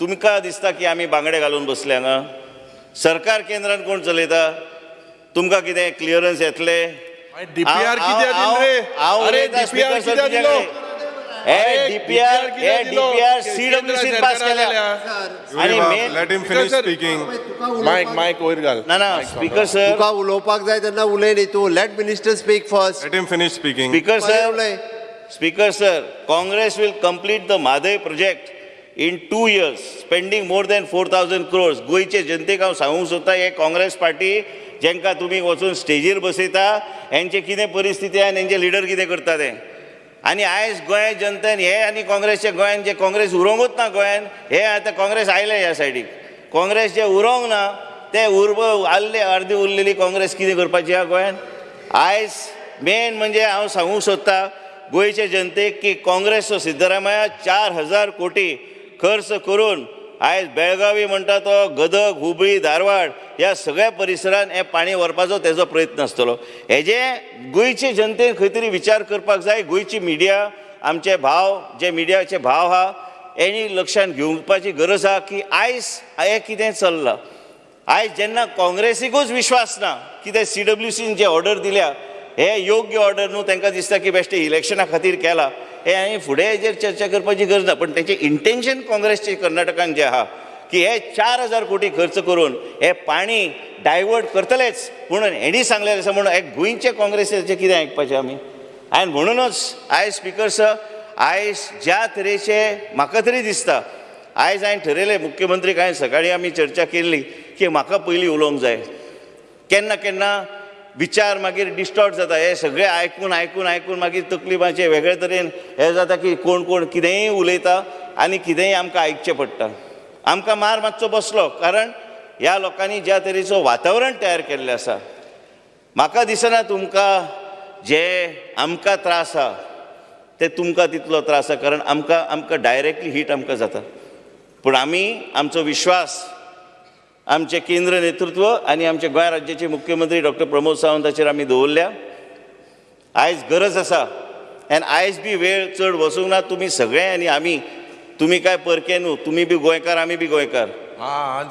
तुमकां दिसता की आमी बांगडे घालून बसलें ना? सरकार केंद्रान कोण चलयता? तुमकां कितें क्लियरन्स येतले कित्याक दिलो रे? हांव अरे, कित्याक तुज्या दिलो? हे अरे, डीपीआर हे? डीपीआर सरकारान पास केल्या आणि let him finish sir. speaking. मायक मायक वयर घाल ना ना स्पीकर सर तुका उलोवपाक जाय तेन्ना उलय न्ही तूं let minister speak first Let him finish speaking. Speaker उलय sir speaker sir Congress will complete the Mhadei project in two years spending more than four thousand crores गोंयचे जनतेक हांव सांगूंक सोदतां हे काँग्रेस पार्टी जेंकां तुमी वचून स्टेजीर बसयता हेंचे कितें परिस्थिती आनी हेंचे लिडर कितें करता ते आनी आयज गोंय जनतेन हे आनी काँग्रेसचे गोंयान जे काँग्रेस उरोंकूच ना गोंयान हे आतां काँग्रेस आयले ह्या सायडीक काँग्रेस जे उरोंक ना ते उर्ब आल्ले अर्दी उरलेली काँग्रेस कितें करपाची ह्या गोंयान आयज मेन म्हणजे हांव सांगूंक सोदतां गोंयचे जनतेक की काँग्रेसचो सिद्धरामया चार हजार कोटी खर्च करून आयज बेळगावी म्हणटा तो गदग हुबळी धारवाड ह्या सगळ्या परिसरांत हें पाणी व्हरपाचो तेजो प्रयत्न आसतलो हेजे गोंयचे जनतेन खंय तरी विचार करपाक जाय गोंयची मिडिया आमचे भाव जे मिडियाचे भाव आहा हेणी लक्षांत घेवपाची गरज आहा की आयज हें कितें चल्लां. आयज जेन्ना काँग्रेसीकूच विश्वास ना कितें सी डब्ल्यू सीन जे ऑर्डर दिल्या हे योग्य ऑर्डर न्हू तांकां दिसता की बेश्टे इलेक्शना खातीर केला. हे आनी फुडें हेजेर चर्चा करपाची गरज ना पण तेचें इंटेन्शन काँग्रेसचे कर्नाटकान जें आहा की हे चार हजार कोटी खर्च करून हे पाणी डायवर्ट करतलेच म्हणून हेणी सांगलेलें आसा म्हणून हे गोंयचे काँग्रेसीचें कितें आयकपाचें आमी आनी म्हणूनच आयज स्पिकर सर आयज ज्या तरेचे म्हाका तरी दिसता आयज हांवें ठरयलें मुख्यमंत्रीक हांवें सकाळीं आमी चर्चा केल्ली की म्हाका पयलीं उलोवंक जाय. केन्ना केन्ना विचार मागीर डिस्टॉर्ट जाता हे सगळे आयकून आयकून आयकून मागीर तकली वेगळे तरेन हें जाता की कोण कोण कितेंय उलयता आनी कितेंय आमकां आयकचें पडटा. आमकां मार मातसो बसलो कारण ह्या लोकांनी ज्या तरेचो वातावरण तयार केल्लें आसा म्हाका दिसना तुमकां जे आमकां त्रास आहा ते तुमकां तितलो त्रास आहा कारण आमकां आमकां डायरेक्टली हीट आमकां जाता. पूण आमी आमचो विश्वास आमचे केंद्र नेतृत्व आनी आमचे गोंय राज्याचे मुख्यमंत्री डॉक्टर प्रमोद सावंताचेर आमी दवरल्या. आयज गरज आसा आनी आयज बी वेळ चड वचूंक ना तुमी सगळे आनी आमी तुमी काय परके न्हू तुमी बी गोंयकार आमी बी गोंयकार. हां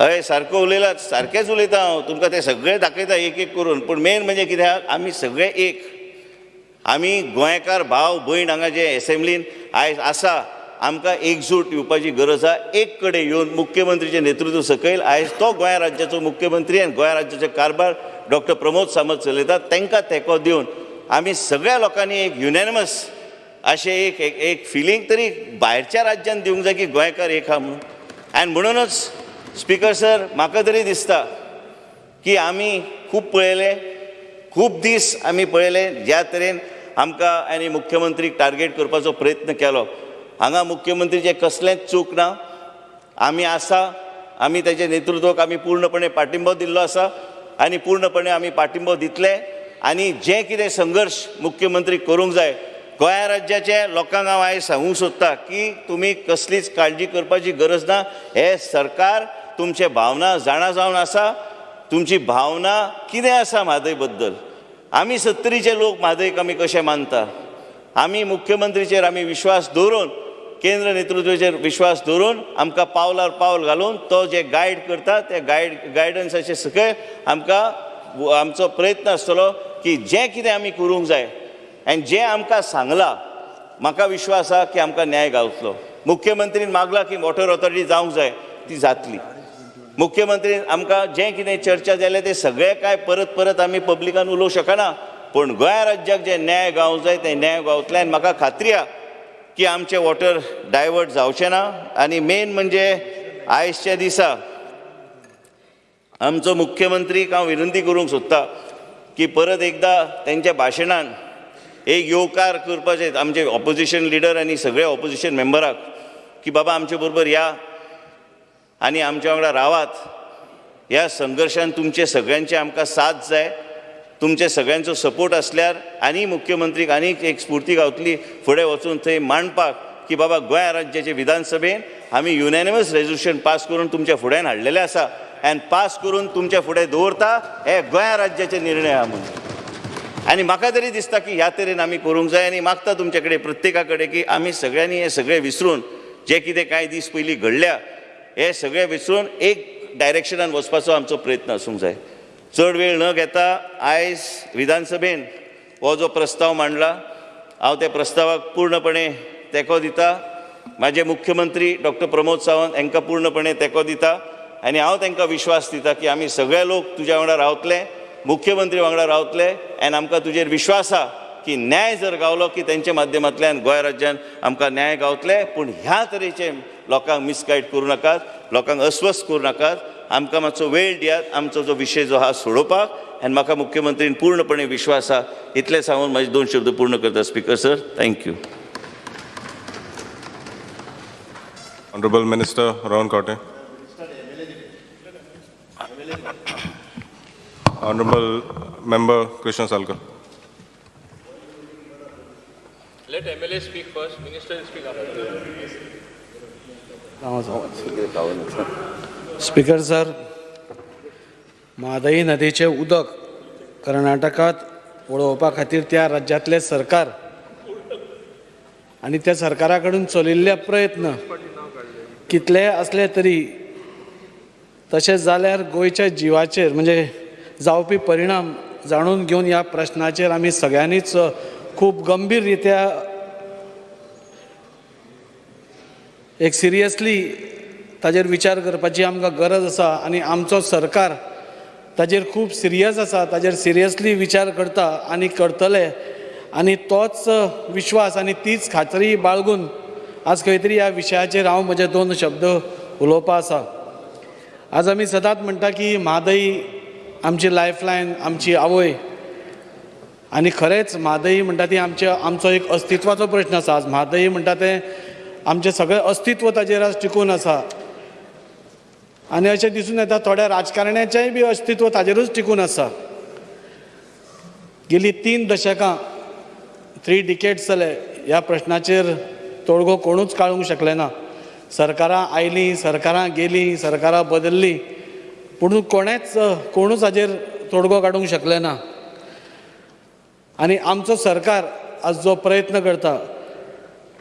हय सारको उलयला. सारकेंच उलयता हांव. तुमकां ते सगळे दाखयता एक एक करून. पूण मेन म्हणजे कित्याक आमी सगळे एक. आमी गोंयकार भाव भयण हांगा जे एसेंब्लीन आयज आसा आमकां एकजूट येवपाची गरज आहा एक कडेन येवन मुख्यमंत्रीचे नेतृत्व सकयल आयज तो गोंय राज्याचो मुख्यमंत्री आनी गोंय राज्याचे कारभार डॉक्टर प्रमोद सावंत चलयतात. तांकां तेंको दिवन आमी सगळ्या लोकांनी एक युनॅनिमस अशें एक एक एक फिलींग तरी भायरच्या राज्यान दिवंक जाय की गोंयकार एक आहा म्हणून. आनी म्हणूनच स्पिकर सर म्हाका तरी दिसता की आमी खूब पळयले खूब दीस आमी पळयले ज्या तरेन आमकां आनी मुख्यमंत्रीक टार्गेट करपाचो प्रयत्न केलो. हांगा मुख्यमंत्रीचे कसलेंच चूक ना. आमी आसा आमी तेचे नेतृत्वाक आमी पूर्णपणे पाठिंबो दिल्लो आसा आनी पूर्णपणे आमी पाठिंबो दितले. आनी जे कितें संघर्श मुख्यमंत्री करूंक जाय गोंय राज्याचे लोकांक हांव आयज सांगूंक सोदता की तुमी कसलीच काळजी करपाची गरज ना. हे सरकार तुमचे भावना जाणा जावन आसा. तुमची भावना कितें आसा म्हादयबद्दल? आमी सत्तरीचे लोक म्हादयक आमी कशे मानता? आमी मुख्यमंत्रीचेर आमी विश्वास दवरून केंद्र नेतृत्वाचेर विश्वास दवरून आमकां पावलार पावल घालून तो जे गायड करता ते गायड गायडन्साचे सकयल आमकां आमचो प्रयत्न आसतलो की जें कितें आमी करूंक जाय आनी जें आमकां सांगलां म्हाका विश्वास आहा की आमकां न्याय गावतलो. मुख्यमंत्रीन मागला की वॉटर ऑथॉरिटी जावंक जाय ती जातली. मुख्यमंत्रीन आमकां जें कितें चर्चा जालें तें सगळें काय परत परत आमी पब्लिकान उलोवंक शकना पूण गोंय राज्याक जे न्याय गावंक जाय तें न्याय गावतलें आनी म्हाका खात्री आहा की आमचे वॉटर डायवर्ट जावचे ना. आनी मेन म्हणजे आयजच्या दिसा. आमचो मुख्यमंत्रीक हांव विनंती करूंक सोदता की परत एकदां तेंच्या भाशणान एक येवकार करपाचें आमचे ऑपोजिशन लिडर आनी सगळे ऑपोजिशन मेंबराक की बाबा आमचे बरोबर या आनी आमच्या वांगडा रावात. ह्या संघर्शान तुमचे सगळ्यांचे आमकां साथ जाय. तुमचे सगळ्यांचो सपोर्ट आसल्यार आनी मुख्यमंत्रीक आनीक एक स्फूर्ती गावतली फुडें वचून थंय मांडपाक की बाबा गोंय राज्याचे विधानसभेन आमी युनॅनिमस रेजोल्युशन पास करून तुमच्या फुड्यान हाडलेलें आसा. आनी पास करून तुमच्या फुडें दवरता हे गोंय राज्याचे निर्णय आहा म्हणून. आनी म्हाका तरी दिसता की ह्या तरेन आमी करूंक जाय आनी मागता तुमचे कडेन प्रत्येका कडेन की आमी सगळ्यांनी हे सगळें विसरून जे कितें कांय दीस पयलीं घडल्या हे सगळें विसरून एक डायरेक्शनान वचपाचो आमचो प्रयत्न आसूंक जाय. चड वेळ न घेता आयज विधानसभेन हो जो प्रस्ताव मांडला हांव त्या प्रस्तावाक पूर्णपणे तेको दिता. म्हाजे मुख्यमंत्री डॉक्टर प्रमोद सावंत हांकां पूर्णपणे तेको दिता. आनी हांव तांकां विश्वास दिता की आमी सगळे लोक तुज्या वांगडा रावतले मुख्यमंत्री वांगडा रावतले आनी आमकां तुजेर विश्वास आहा की न्याय जर गावलो की तेंच्या माध्यमांतल्यान गोंय राज्यान आमकां न्याय गावतले पूण ह्या तरेचे लोकांक मिसगायड करूं नाकात लोकांक अस्वस्थ करूं नाकात आमकां मातसो वेळ दियात आमचो जो विशय जो आसा सोडोवपाक आनी म्हाका मुख्यमंत्रीन पूर्णपणे विश्वास आसा इतले सांगून म्हाजे दोन शब्द पूर्ण करता speaker sir. Thank you honourable minister Rohan Khaunte honourable member Krishna Salkar Let MLA speak first, Minister. Speaker sir Mhadei नदीचे उदक कर्नाटकात वळोवपा खातीर त्या राज्यांतले सरकार आनी त्या सरकारा कडून चलिल्ले प्रयत्न कितले असले तरी तशेंच जाल्यार गोंयच्या जिवाचेर म्हणजे जावपी परिणाम जाणून घेवन ह्या प्रश्नाचेर आमी सगळ्यांनीच खूब गंभीर रित्या एक सिरियसली ताजेर विचार करपाची आमकां गरज आसा आनी आमचो सरकार ताजेर खूब सिरियस आसा ताजेर सिरियसली विचार करता आनी करतले. आनी तोच विश्वास आनी तीच खात्री बाळगून आज खंय तरी ह्या विशयाचेर हांव म्हजे दोन शब्द उलोवपा आसा. आज आमी सदांच म्हणटा की म्हादई आमची लायफलायन आमची आवय. आनी खरेंच म्हादई म्हणटा ती आमचे आमचो एक अस्तित्वाचो प्रश्न आसा. आज म्हादई म्हणटा तें आमचें सगळें अस्तित्व ताजेर आज टिकून आसा. आनी अशें दिसून येता थोड्या राजकारण्याचेंय बी अस्तित्व ताजेरूच टिकून आसा गेलीं तीन दशकां थ्री डिकेट्स जाले ह्या प्रश्नाचेर तोडगो कोणूच काळूंक शकले ना. सरकारां आयलीं सरकारां गेलीं सरकारां बदल्लीं पूण कोणेच कोणूच हाजेर तोडगो काडूंक शकले ना. आनी आमचो सरकार आज जो प्रयत्न करता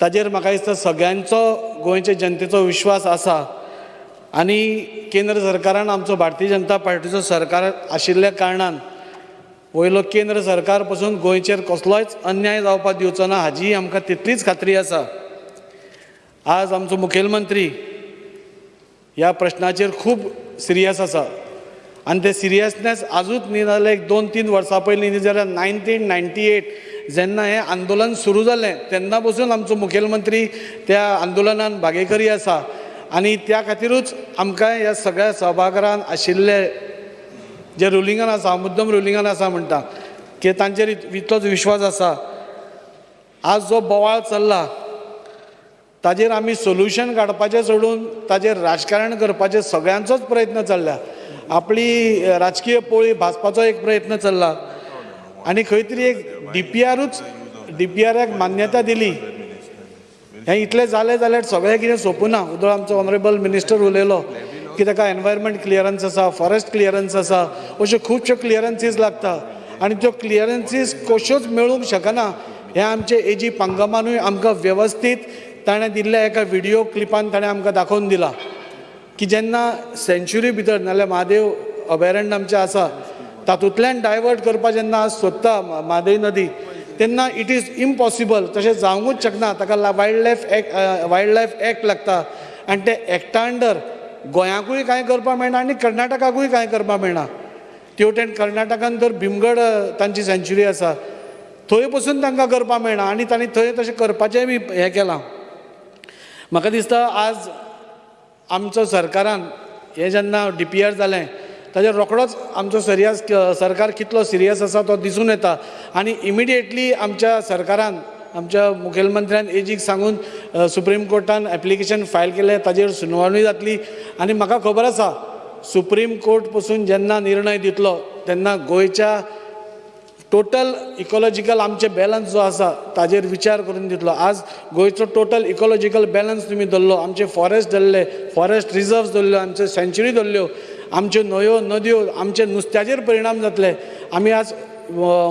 ताजेर म्हाका दिसता सगळ्यांचो गोंयचे जनतेचो विश्वास आसा आनी केंद्र सरकारान आमचो भारतीय जनता पार्टीचो सरकार आशिल्ल्या कारणान वयलो केंद्र सरकार पसून गोंयचेर कसलोच अन्याय जावपाक दिवचो ना हाजी आमकां तितलीच खात्री आसा. आज आमचो मुखेलमंत्री ह्या प्रश्नाचेर खूब सिरियस आसा. आनी ते सिरियसनेस आजूच न्ही जाल्यार एक दोन तीन वर्सां पयलीं न्ही जाल्यार नायन्टीन नायन्टी एट जेन्ना हें आंदोलन सुरू जालें तेन्ना पसून आमचो मुखेलमंत्री त्या आंदोलनान भागेकरी आसा. आनी त्या खातीरूच आमकां ह्या सगळ्या सभागरान आशिल्ले जे रुलिंगान आसा मुद्दम रुलिंगान आसा म्हणटा की तांचेर इतलोच विश्वास आसा. आज जो बोवाळ चल्ला ताजेर आमी सोल्युशन काडपाचें सोडून ताजेर राजकारण करपाचें सगळ्यांचोच प्रयत्न चल्ला आपली राजकीय पोळी भाजपाचो एक प्रयत्न चल्ला. आनी खंय तरी एक डी पी आरूच डी पी आराक मान्यता दिली. हें इतलें जालें जाल्यार सगळें कितें सोंपुना उदळ आमचो ऑनरेबल मिनिस्टर उलयलो. की ताका एनवायरमेंट क्लियरन्स आसा फॉरेस्ट क्लियरन्स आसा अश्यो खुबश्यो क्लियरन्सीस लागता आनी त्यो क्लियरन्सीस कश्योच मेळूंक शकना हें आमचे एजी पांगमानूय आमकां वेवस्थीत ताणें दिल्ल्या एका व्हिडियो क्लिपान ताणें आमकां दाखोवन दिला. की जेन्ना सेंच्युरी भितर नाल्यार महादेव अभयारण्य आमचें आसा तातूंतल्यान डायवर्ट करपा जेन्ना सोदता म्हादय नदी तेन्ना इट इज इम्पॉसिबल तशें जावंकूच शकना ताका wildlife act wildlife act लागता. आनी ते एक्टा अंडर गोंयाकूय कांय करपाक मेळना आनी कर्नाटकाकूय कांय करपाक मेळना. तेवटेन कर्नाटकान तर भीमगड तांची सेंच्युरी आसा. थंय पसून तांकां करपाक मेळना आनी तांणी थंय तशें करपाचेंय बी हें केलां. म्हाका दिसता आज आमचो सरकारान हें जेन्ना डी पी आर जालें म्हणजे ताजेर रोखडोच आमचो सिरियस सरकार कितलो सिरियस आसा तो दिसून येता. आनी इमिडिएटली आमच्या सरकारान आमच्या मुखेलमंत्र्यान एजीक सांगून सुप्रीम कोर्टान एप्लिकेशन फायल केलें ताजेर सुनावणी जातली. आनी म्हाका खबर आसा सुप्रीम कोर्ट पसून जेन्ना निर्णय दितलो तेन्ना गोंयच्या टोटल इकोलॉजिकल आमचे बॅलन्स जो आसा ताजेर विचार करून दितलो. आज गोंयचो टोटल इकोलॉजिकल बॅलन्स तुमी धरलो आमचे फॉरेस्ट धरले फॉरेस्ट रिजर्व्स धरल्यो आमच्यो सँच्युरी धरल्यो. आमच्यो न्हंयो नदयो आमचे नुस्त्याचेर परिणाम जातले. आमी आज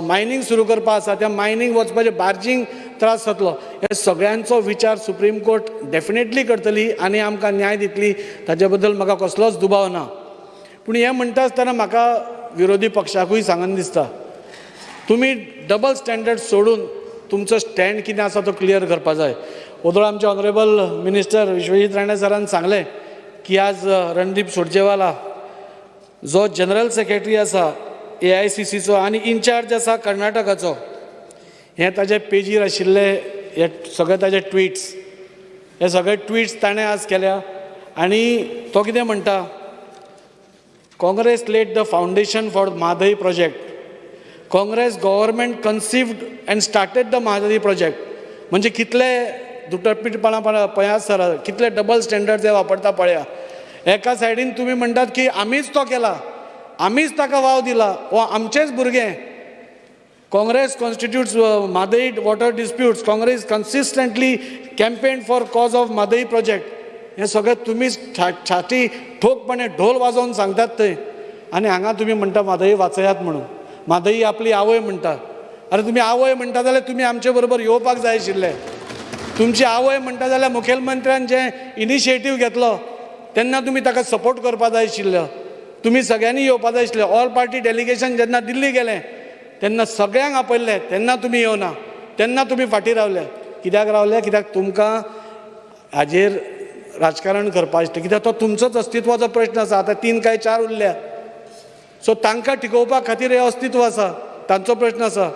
मायनींग सुरू करपा आसा. त्या मायनींग वचपाचे बार्जींग त्रास जातलो. हे सगळ्यांचो विचार सुप्रीम कोर्ट डेफिनेटली करतली आनी आमकां न्याय दितली. ताचे बद्दल म्हाका कसलोच दुबाव ना. पूण हें म्हणटा आसतना म्हाका विरोधी पक्षाकूय सांगन दिसता. तुमी डबल स्टँडर्ड सोडून तुमचो स्टँड कितें आसा तो क्लियर करपा जाय. ओदोळ आमचे ऑनरेबल मिनिस्टर विश्वजीत राणे सरान सांगलें की आज रणदीप सुरजेवाला जो जनरल सेक्रेटरी आसा ए आय सी सीचो आनी इन्चार्ज आसा कर्नाटकाचो हे ताजे पेजीर आशिल्ले हे सगळे ताजे ट्विट्स हे सगळे ट्विट्स ताणें आज केल्या. आनी तो कितें म्हणटा Congress laid the foundation for Mhadei project Congress government conceived and started the Mhadei project म्हणजे कितले दुटरपीटपणा पळया सर कितले डबल स्टँडर्ड ते वापरता पळया. एका सायडीन तुमी म्हणटात की आमीच तो केला. आमीच ताका वाव दिला. वो आमचेच भुरगे. Congress constitutes Mhadei water disputes Congress consistently campaign for cause of Mhadei project हे सगळें तुमीच छा छाती ठोकपणे ढोल वाजोवन सांगतात थंय आनी हांगा तुमी म्हणटा मादई वाचयात म्हणून. मादई आपली आवय म्हणटा अरे तुमी आवय म्हणटा जाल्यार तुमी आमचे बरोबर येवपाक जाय आशिल्ले. तुमची आवय म्हणटा जाल्यार मुखेलमंत्र्यान जे इनिशिएटीव घेतलो तेन्ना तुमी ताका सपोर्ट करपा जाय आशिल्लो. तुमी सगळ्यांनी येवपा जाय आशिल्ले. ऑल पार्टी डेलिगेशन जेन्ना दिल्ली गेलें तेन्ना सगळ्यांक आपयल्लें. तेन्ना तुमी येवना. तेन्ना तुमी फाटीं रावले कित्याक रावले कित्याक तुमकां हाजेर राजकारण करपाचें आसलें कित्याक तो तुमचोच अस्तित्वाचो प्रश्न आसा. आतां तीन काय चार उरल्या. सो तांकां टिकोवपा खातीर हें अस्तित्व आसा. तांचो प्रश्न आसा.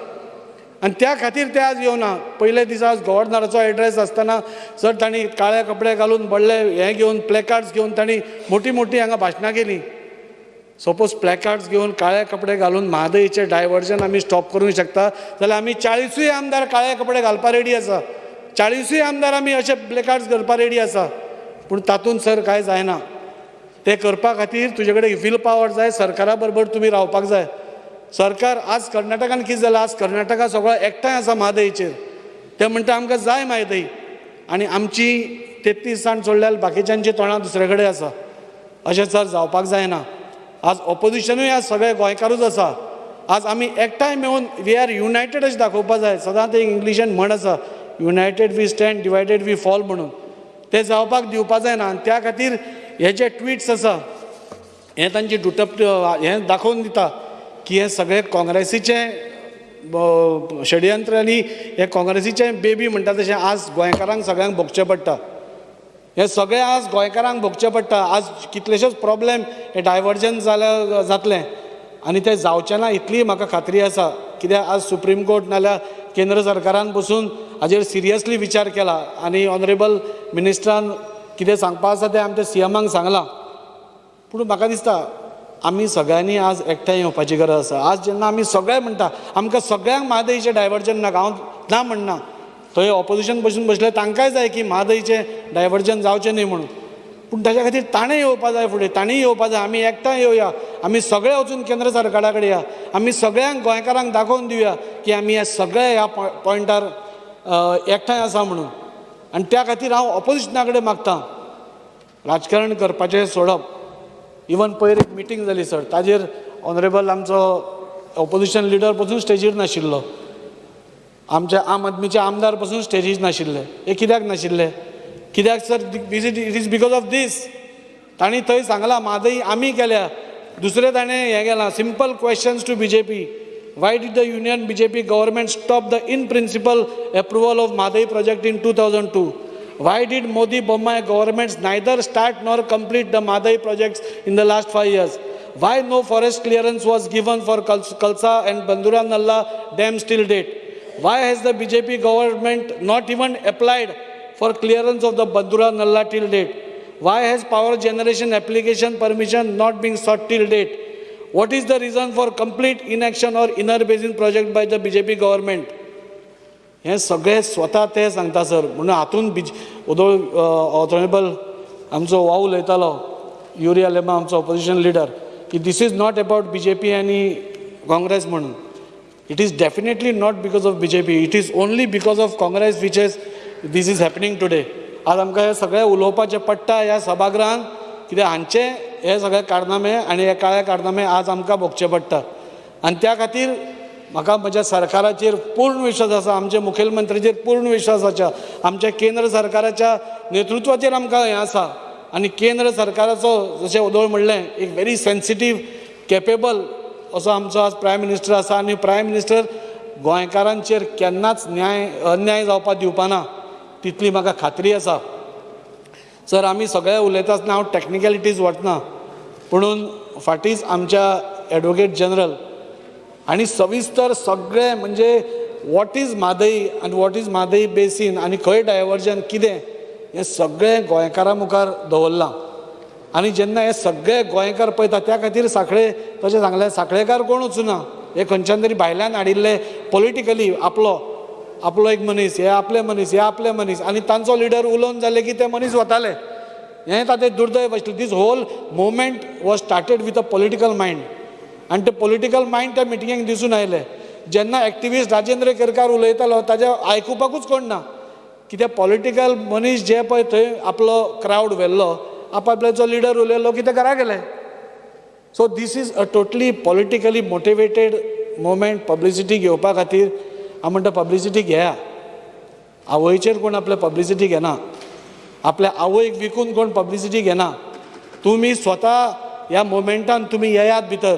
आनी त्या खातीर ते आज येवना. पयले दिसा आज गव्हर्नराचो एड्रेस आसतना सर तांणी काळे कपडे घालून व्हडले हे घेवन प्लॅकार्ड्स घेवन तांणी मोठी मोठी हांगा भाशणां केलीं. सपोज प्लॅकार्ड्स घेवन काळे कपडे घालून म्हादईचे डायवर्जन आमी स्टॉप करूंक शकता. जाल्यार आमी चाळीसूय आमदार काळे कपडे घालपा रेडी आसा. चाळीसूय आमदार आमी अशे प्लेकार्ड्स करपा रेडी आसा. पूण तातूंत सर कांय जायना. ते करपा खातीर तुजे कडेन विल पावर जाय सरकारा बरोबर तुमी रावपाक जाय. सरकार आज कर्नाटकान कितें जालां आज कर्नाटका सगळो एकठांय आसा म्हादयेचेर ते म्हणटा आमकां जाय म्हादय आनी आमची तेत्तीस जाण सोडल्यार बाकीच्यांची तोंडां दुसरे कडेन आसा अशें सर जावपाक जायना. आज ऑपोजिशनूय आज सगळे गोंयकारूच आसा आज आमी एकठांय मेळून वी आर युनायटेड अशें दाखोवपा जाय. सदांच एक इंग्लिशान म्हण आसा united we stand divided we fall म्हणून. ते जावपाक दिवपाक जायना. आनी त्या खातीर हे जे ट्विट्स आसा हे तांची दुटप हें दाखोवन दिता. की हे सगळे काँग्रेसीचे षडयंत्र आनी हे काँग्रेसीचे बेबी म्हणटा तशें आज गोंयकारांक सगळ्यांक भोगचें पडटा. हे सगळे आज गोंयकारांक भोगचें पडटा. आज कितलेशेच प्रॉब्लेम हे डायवर्जन जाल्या जातले. आनी ते जावचे ना इतली म्हाका खात्री आसा. कित्याक आज सुप्रीम कोर्ट नाल्यार केंद्र सरकारान बसून हाजेर सिरियसली विचार केला. आनी ऑनरेबल मिनिस्टरान कितें सांगपा आसा तें आमच्या सी एमांक सांगलां. पूण म्हाका दिसता आमी सगळ्यांनी आज एकठांय येवपाची गरज आसा. आज जेन्ना आमी सगळे म्हणटा आमकां सगळ्यांक म्हादयीचें डायवर्जन नाका. हांव ना म्हणना. थंय ऑपोजिशन बसून बसले तांकांय जाय की म्हादयीचें डायवर्जन जावचें न्ही म्हणून. पूण ताच्या खातीर ताणें येवपा जाय फुडें ताणीय येवपा जाय. आमी एकठांय येवया. आमी सगळे वचून केंद्र सरकारा कडेन या. आमी सगळ्यांक गोंयकारांक दाखोवन दिवया की आमी हे सगळे ह्या पॉयंटार एकठांय आसा म्हणून. आनी त्या खातीर हांव ऑपोजिशना कडेन मागतां. राजकारण करपाचें सोडप. इवन पयर एक मिटींग जाली सर. ताजेर ऑनरेबल आमचो ऑपोजिशन लिडर पसून स्टेजीर नाशिल्लो. आमच्या आम आदमीचे आमदार पसून स्टेजीर नाशिल्ले. हे कित्याक नाशिल्ले? कित्याक sir it is because of this तांणी थंय सांगलां म्हादई आमी केल्या. दुसरे ताणें हें केलां. Simple questions to B J P why did the union B J P government stop the in principle approval of Mhadei project in two thousand two Why did Modi Bommai governments neither start nor complete the Madai projects in the last five years? Why no forest clearance was given for Kalsa and Bandura Nalla dams till date? Why has the BJP government not even applied for clearance of the Bandura Nalla till date? Why has power generation application permission not been sought till date? What is the reason for complete inaction or inner basin project by the BJP government? हे सगळे स्वता ते सांगता sir म्हणून हातून बीज उदोळ ऑथोरेबल आमचो वाव उलयतालो युरिया लेमा आमचो ऑपोजिशन लिडर की this is not about B J P आनी काँग्रेस म्हणून. It is definitely not because of B J P it is only because of Congress which is this is happening today आज आमकां हे सगळें उलोवपाचें पडटा ह्या सभागृहांत कित्याक हांचे हे सगळे कारनामे आनी हे काळे कारनामे आज आमकां भोगचे पडटा. आनी त्या खातीर म्हाका म्हज्या सरकाराचेर पूर्ण विश्वास आसा आमच्या मुखेलमंत्र्याचेर पूर्ण विश्वास आसा आमच्या केंद्र सरकाराच्या नेतृत्वाचेर आमकां हें आसा आनी केंद्र सरकाराचो जशें उदोळ म्हणलें एक व्हेरी सेन्सिटीव केपेबल असो आमचो आज प्रायम मिनिस्टर आसा आनी प्रायम मिनिस्टर गोंयकारांचेर केन्नाच न्याय अन्याय जावपाक दिवपाना तितली म्हाका खात्री आसा सर आमी सगळे उलयता आसतना हांव टॅक्निकॅलिटीज वतना पुणून फाटींच आमच्या एडवोकेट जनरल आनी सविस्तर सगळे म्हणजे वॉट इज म्हादई आनी वॉट इज म्हादई बेसीन आनी खंय डायवर्जन कितें हें सगळें गोंयकारां मुखार दवरलां. आनी जेन्ना हे सगळे गोंयकार पळयता त्या खातीर सांखळे तशें सांगलें सांखळेकार कोण वचूना? हे खंयच्यान तरी भायल्यान हाडिल्ले पॉलिटिकली आपलो आपलो एक मनीस हे आपले मनीस हे आपले मनीस. आनी तांचो लिडर उलोवन जाले की ते मनीस वताले. हें तातें दुर्दैव आशिल्लें this whole movement was started with a political mind आनी ते पॉलिटिकल मायंड त्या मिटिंगेक दिसून आयले जेन्ना एक्टिविस्ट राजेंद्र केरकार उलयतालो हो, ताजें आयकुपाकूच कोण ना. कित्याक पॉलिटिकल मनीस जे पळय थंय आपलो क्रावड व्हेल्लो आपापले जो लिडर उलयलो की ते घरा गेले? So this is a totally politically motivated movement publicity घेवपा खातीर हांव म्हणटा पब्लिसिटी घेया. आवयचेर कोण आपले पब्लिसिटी घेना. आपल्या आवयक विकून कोण पब्लिसिटी घेना. तुमी स्वता ह्या मोमेंटान तुमी येयात भितर.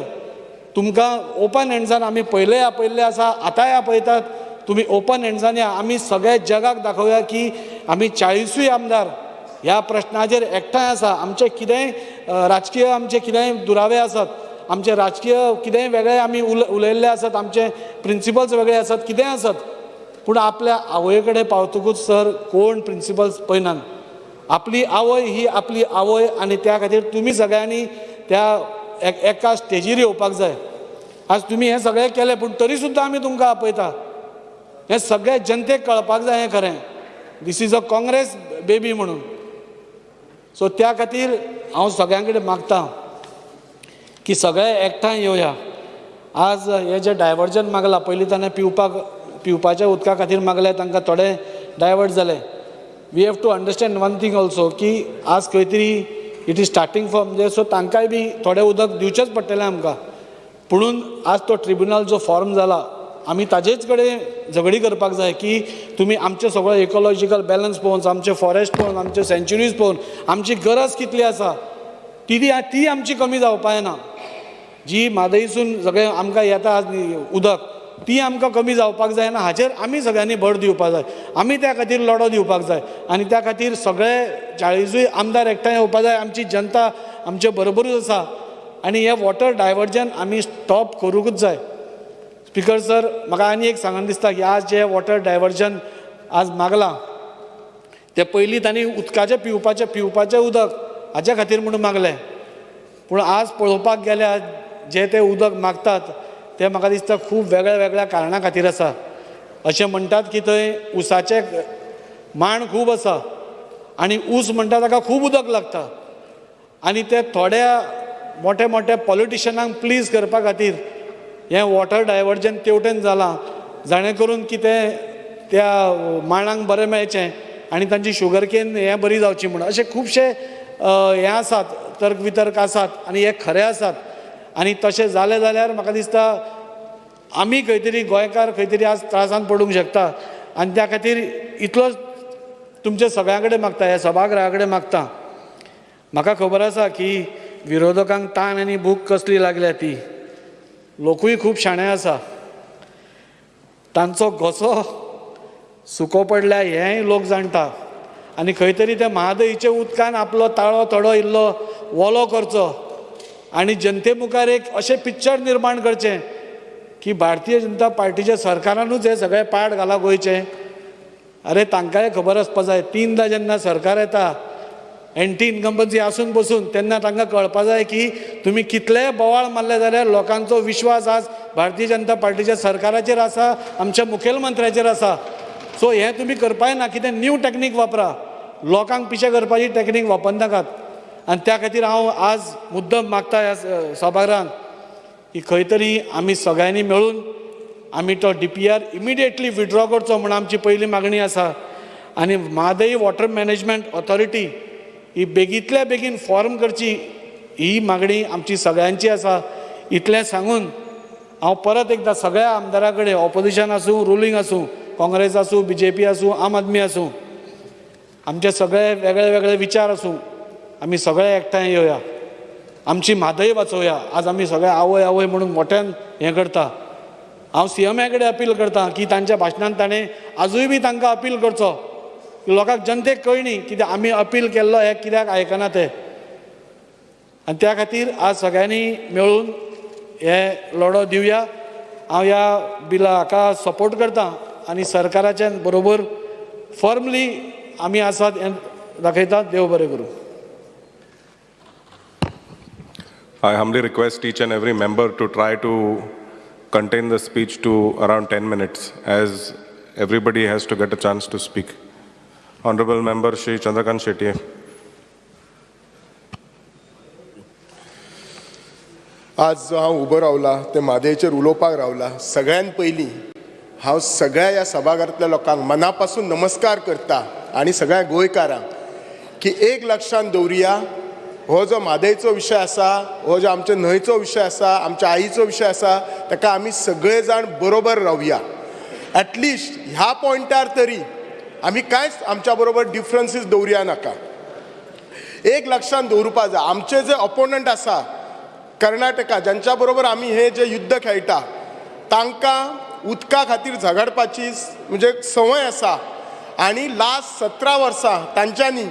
तुमकां ओपन हँड्सान आमी पयले आपयल्ले आसा आतांय आपयतात तुमी ओपन हँड्सान या. आमी सगळ्या जगाक दाखोवया की आमी चाळीसूय आमदार. ह्या प्रश्नाचेर एकठांय आसा. आमचे कितेंय राजकीय आमचे कितेंय दुरावे आसात. आमचे राजकीय कितेंय वेगळे आमी उल उलयल्ले आसात. आमचे प्रिंसिपल्स वेगळे आसात. कितेंय आसात. पूण आपल्या आवय कडेन पावतकूच सर कोण प्रिंसिपल्स पळयनात आपली आवय ही आपली आवय आनी त्या खातीर तुमी सगळ्यांनी त्या एका स्टेजीर येवपाक जाय. आज तुमी हें सगळें केलें पूण तरी सुद्दां आमी तुमकां आपयता. हें सगळें जनतेक कळपाक जाय हें खरें. This is a Congress baby म्हणून. सो त्या खातीर हांव सगळ्यां कडेन मागतां की सगळे एकठांय येवया. आज हे जे डायवर्जन मागला पयलीं ताणें पिवपाक पिवपाच्या उदका खातीर मागले तांकां थोडे डायवर्ट जाले. We have to understand one thing also की आज खंय तरी इट इज स्टार्टींग फ्रॉम म्हणजे सो तांकांय बी थोडें उदक दिवचेंच पडटलें आमकां. पुणून आज तो ट्रिब्युनल जो फॉर्म जाला आमी ताजेच कडेन झगडी करपाक जाय की तुमी आमचे सगळें इकॉलॉजिकल बॅलन्स पळोवन आमचे फॉरेस्ट पळोवन आमचे सेंच्युरीज पळोवन आमची गरज कितली आसा ती ती ती आमची कमी जावपा येना. जी म्हादईसून सगळें आमकां येता आज उदक ती आमकां कमी जावपाक जायना हाचेर आमी सगळ्यांनी भर दिवपाक जाय. आमी त्या खातीर लढो दिवपाक जाय. आनी त्या खातीर सगळे चाळीसूय आमदार एकठांय येवपाक जाय. आमची जनता आमचे बरोबरूच आसा. आनी हें वॉटर डायवर्जन आमी स्टॉप करूंकूच जाय. स्पिकर सर म्हाका आनी एक सांगन दिसता की आज जे वॉटर डायवर्जन आज मागलां ते पयलीं तांणी उदकाचें पिवपाचें पिवपाचें उदक हाच्या खातीर म्हणून मागलें पूण आज पळोवपाक गेल्यार जे ते उदक मागतात ते म्हाका दिसता खूब वेगळ्या वेगळ्या कारणां खातीर आसा. अशें म्हणटात की थंय उसाचे मांड खूब आसा. आनी ऊस म्हणटा ताका खूब उदक लागता. आनी ते थोड्या मोठ्या मोठ्या पॉलिटिशनांक प्लीज करपा खातीर हें वॉटर डायवर्जन तेवटेन जालां जाणें करून कितें त्या मांडांक बरें मेळचें आनी तांची शुगर केन हें बरी जावची म्हणून. अशे खुबशे हें आसात तर्क वितर्क आसात आनी हे खरे आसात. आनी तशें जालें जाल्यार म्हाका दिसता आमी खंय तरी गोंयकार खंय तरी आज त्रासान पडूंक शकता. आनी त्या खातीर इतलोच तुमच्या सगळ्यां कडेन मागता ह्या सभागृहा कडेन मागता. म्हाका खबर आसा की विरोधकांक ताण आनी भूक कसली लागल्या ती? लोकूय खूब शाणे आसा. तांचो घोसो सुको पडल्या हेंय लोक जाणटा. आनी खंय तरी त्या महादईच्या उदकान आपलो ताळो थोडो इल्लो वोलो करचो. आनी जनते मुखार एक अशें पिक्चर निर्माण करचें की भारतीय जनता पार्टीच्या सरकारानूच हे सगळे पाड घाला गोंयचे. अरे तांकांय खबर आसपा जाय. तीनदां जेन्ना सरकार येता एंटी इन्कम्पन्सी आसून बसून तेन्ना तांकां कळपा जाय की तुमी कितलेय बोवाळ मारले जाल्यार लोकांचो विश्वास आज भारतीय जनता पार्टीच्या सरकाराचेर आसा आमच्या मुखेलमंत्र्याचेर आसा सो हें तुमी करपाय ना कितें न्यू टॅक्नीक वापरा. लोकांक पिशे करपाची टॅक्नीक वापरनाकात आनी त्या खातीर हांव आज मुद्दम मागता ह्या स- सभागृहांत की खंय तरी आमी सगळ्यांनी मेळून आमी तो D P R immediately withdraw करचो म्हूण आमची पयली मागणी आसा. आनी म्हादई वॉटर मॅनेजमेंट ऑथॉरिटी ही बेगींतल्या बेगीन फॉर्म करची ही मागणी आमची सगळ्यांची आसा. इतलें सांगून हांव परत एकदां सगळ्या आमदारा कडेन ऑपोजिशन आसूं रुलींग आसूं काँग्रेस आसूं बी जे पी आसूं आम आदमी आसूं आमचे सगळे वेगळे वेगळे विचार आसूं आमी सगळे एकठांय येवया आमची म्हादय वाचोवया. आज आमी सगळे आवय आवय म्हणून मोठ्यान हें करता. हांव सी एम कडेन अपील करतां की तांच्या भाशणांत ताणें आजूय बी तांकां अपील करचो. लोकांक जनतेक कळणी कित्याक आमी अपील केल्लो हे कित्याक आयकना ते. आनी त्या खातीर आज सगळ्यांनी मेळून हे लढो दिवया. हांव ह्या बिला हाका सपोर्ट करतां आनी सरकाराच्या बरोबर फॉर्मली आमी आसात हे दाखयतात देव बरें करूं. I humbly request each and every member to try to contain the speech to around ten minutes as everybody has to get a chance to speak Honorable Member Shri Chandrakant Shetty. आज जो हांव उबो रावला ते म्हादयचेर उलोवपाक रावला सगळ्यान पयलीं हांव सगळ्या ह्या सभाघरांतल्या लोकांक मना पासून नमस्कार करता आनी सगळ्या गोंयकारांक की एक लक्षांत दवरुया हो जो म्हादयचो विशय आसा हो जो आमच्या न्हंयचो विशय आसा आमच्या आईचो विशय आसा ताका आमी सगळे जाण बरोबर रावया ॲटलिस्ट ह्या पॉयंटार तरी आमी कांयच आमच्या बरोबर डिफरन्सीस दवरया नाका. एक लक्षांत दवरुपा जाय आमचे जे ऑपोनंट आसा कर्नाटका जांच्या बरोबर आमी हे जे युद्ध खेळटा तांकां उदका खातीर झगडपाची म्हणजे संवय आसा आनी लास्ट सतरा वर्सां तांच्यांनी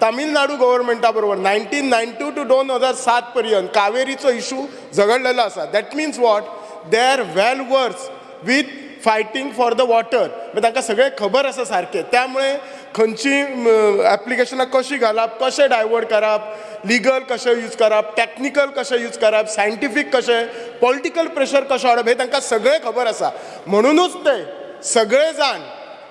तामिळनाडू गव्हर्मेंटा बरोबर नायन्टीन नायन्टी टू दोन हजार सात पर्यंत कावेरीचो इशू झगडलेलो आसा that means what they are well versed with fighting for the water म्हणजे तांकां सगळें खबर आसा सारकें त्यामुळे खंयची एप्लिकेशनां कशीं घालप कशें डायवर्ट करप लिगल कशें यूज करप टॅक्निकल कशें यूज करप सायंटिफीक कशें पॉलिटिकल प्रेशर कशें हाडप हें तांकां सगळें खबर आसा म्हणूनच ते सगळे जाण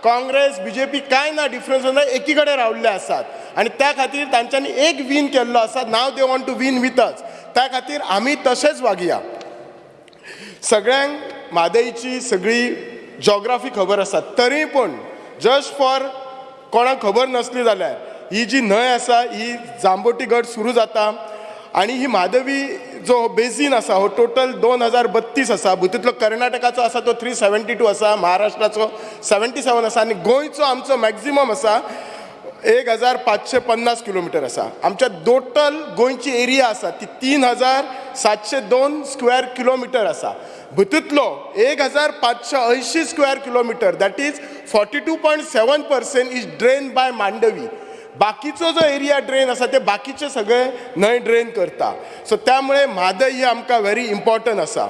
काँग्रेस बी जे पी कांय ना डिफरन्स ना एकी कडेन रावल्ले आसात आनी त्या खातीर तांच्यांनी एक वीन केल्लो आसा now they want to win with us त्या खातीर आमी तशेंच वागया. सगळ्यांक म्हादयची सगळी जॉग्राफी खबर आसा तरी पूण जस्ट फॉर कोणाक खबर नासली जाल्यार ही जी न्हंय आसा ही जांबोटी गट सुरू जाता. आनी ही म्हादवी जो बेसीन आसा हो टोटल दोन हजार बत्तीस आसा. भितूंतलो कर्नाटकाचो आसा तो थ्री सेवेंटी टू आसा महाराष्ट्राचो सेवेंटी सेवन आसा. आनी गोंयचो आमचो मॅक्झिमम आसा. एक हजार पाचशे पन्नास किलोमिटर आसा आमच्या टोटल गोंयची एरिया आसा ती तीन हजार सातशे दोन स्क्वेअर किलोमिटर आसा भितूतलो एक हजार पाचशे अंयशीं square kilometre that is forty two point seven percent is drain by Mandovi बाकीचो जो एरिया ड्रेन आसा ते बाकीचे सगळे न्हंय ड्रेन करता. सो त्यामुळे म्हादय ही आमकां व्हेरी इम्पॉर्टंट आसा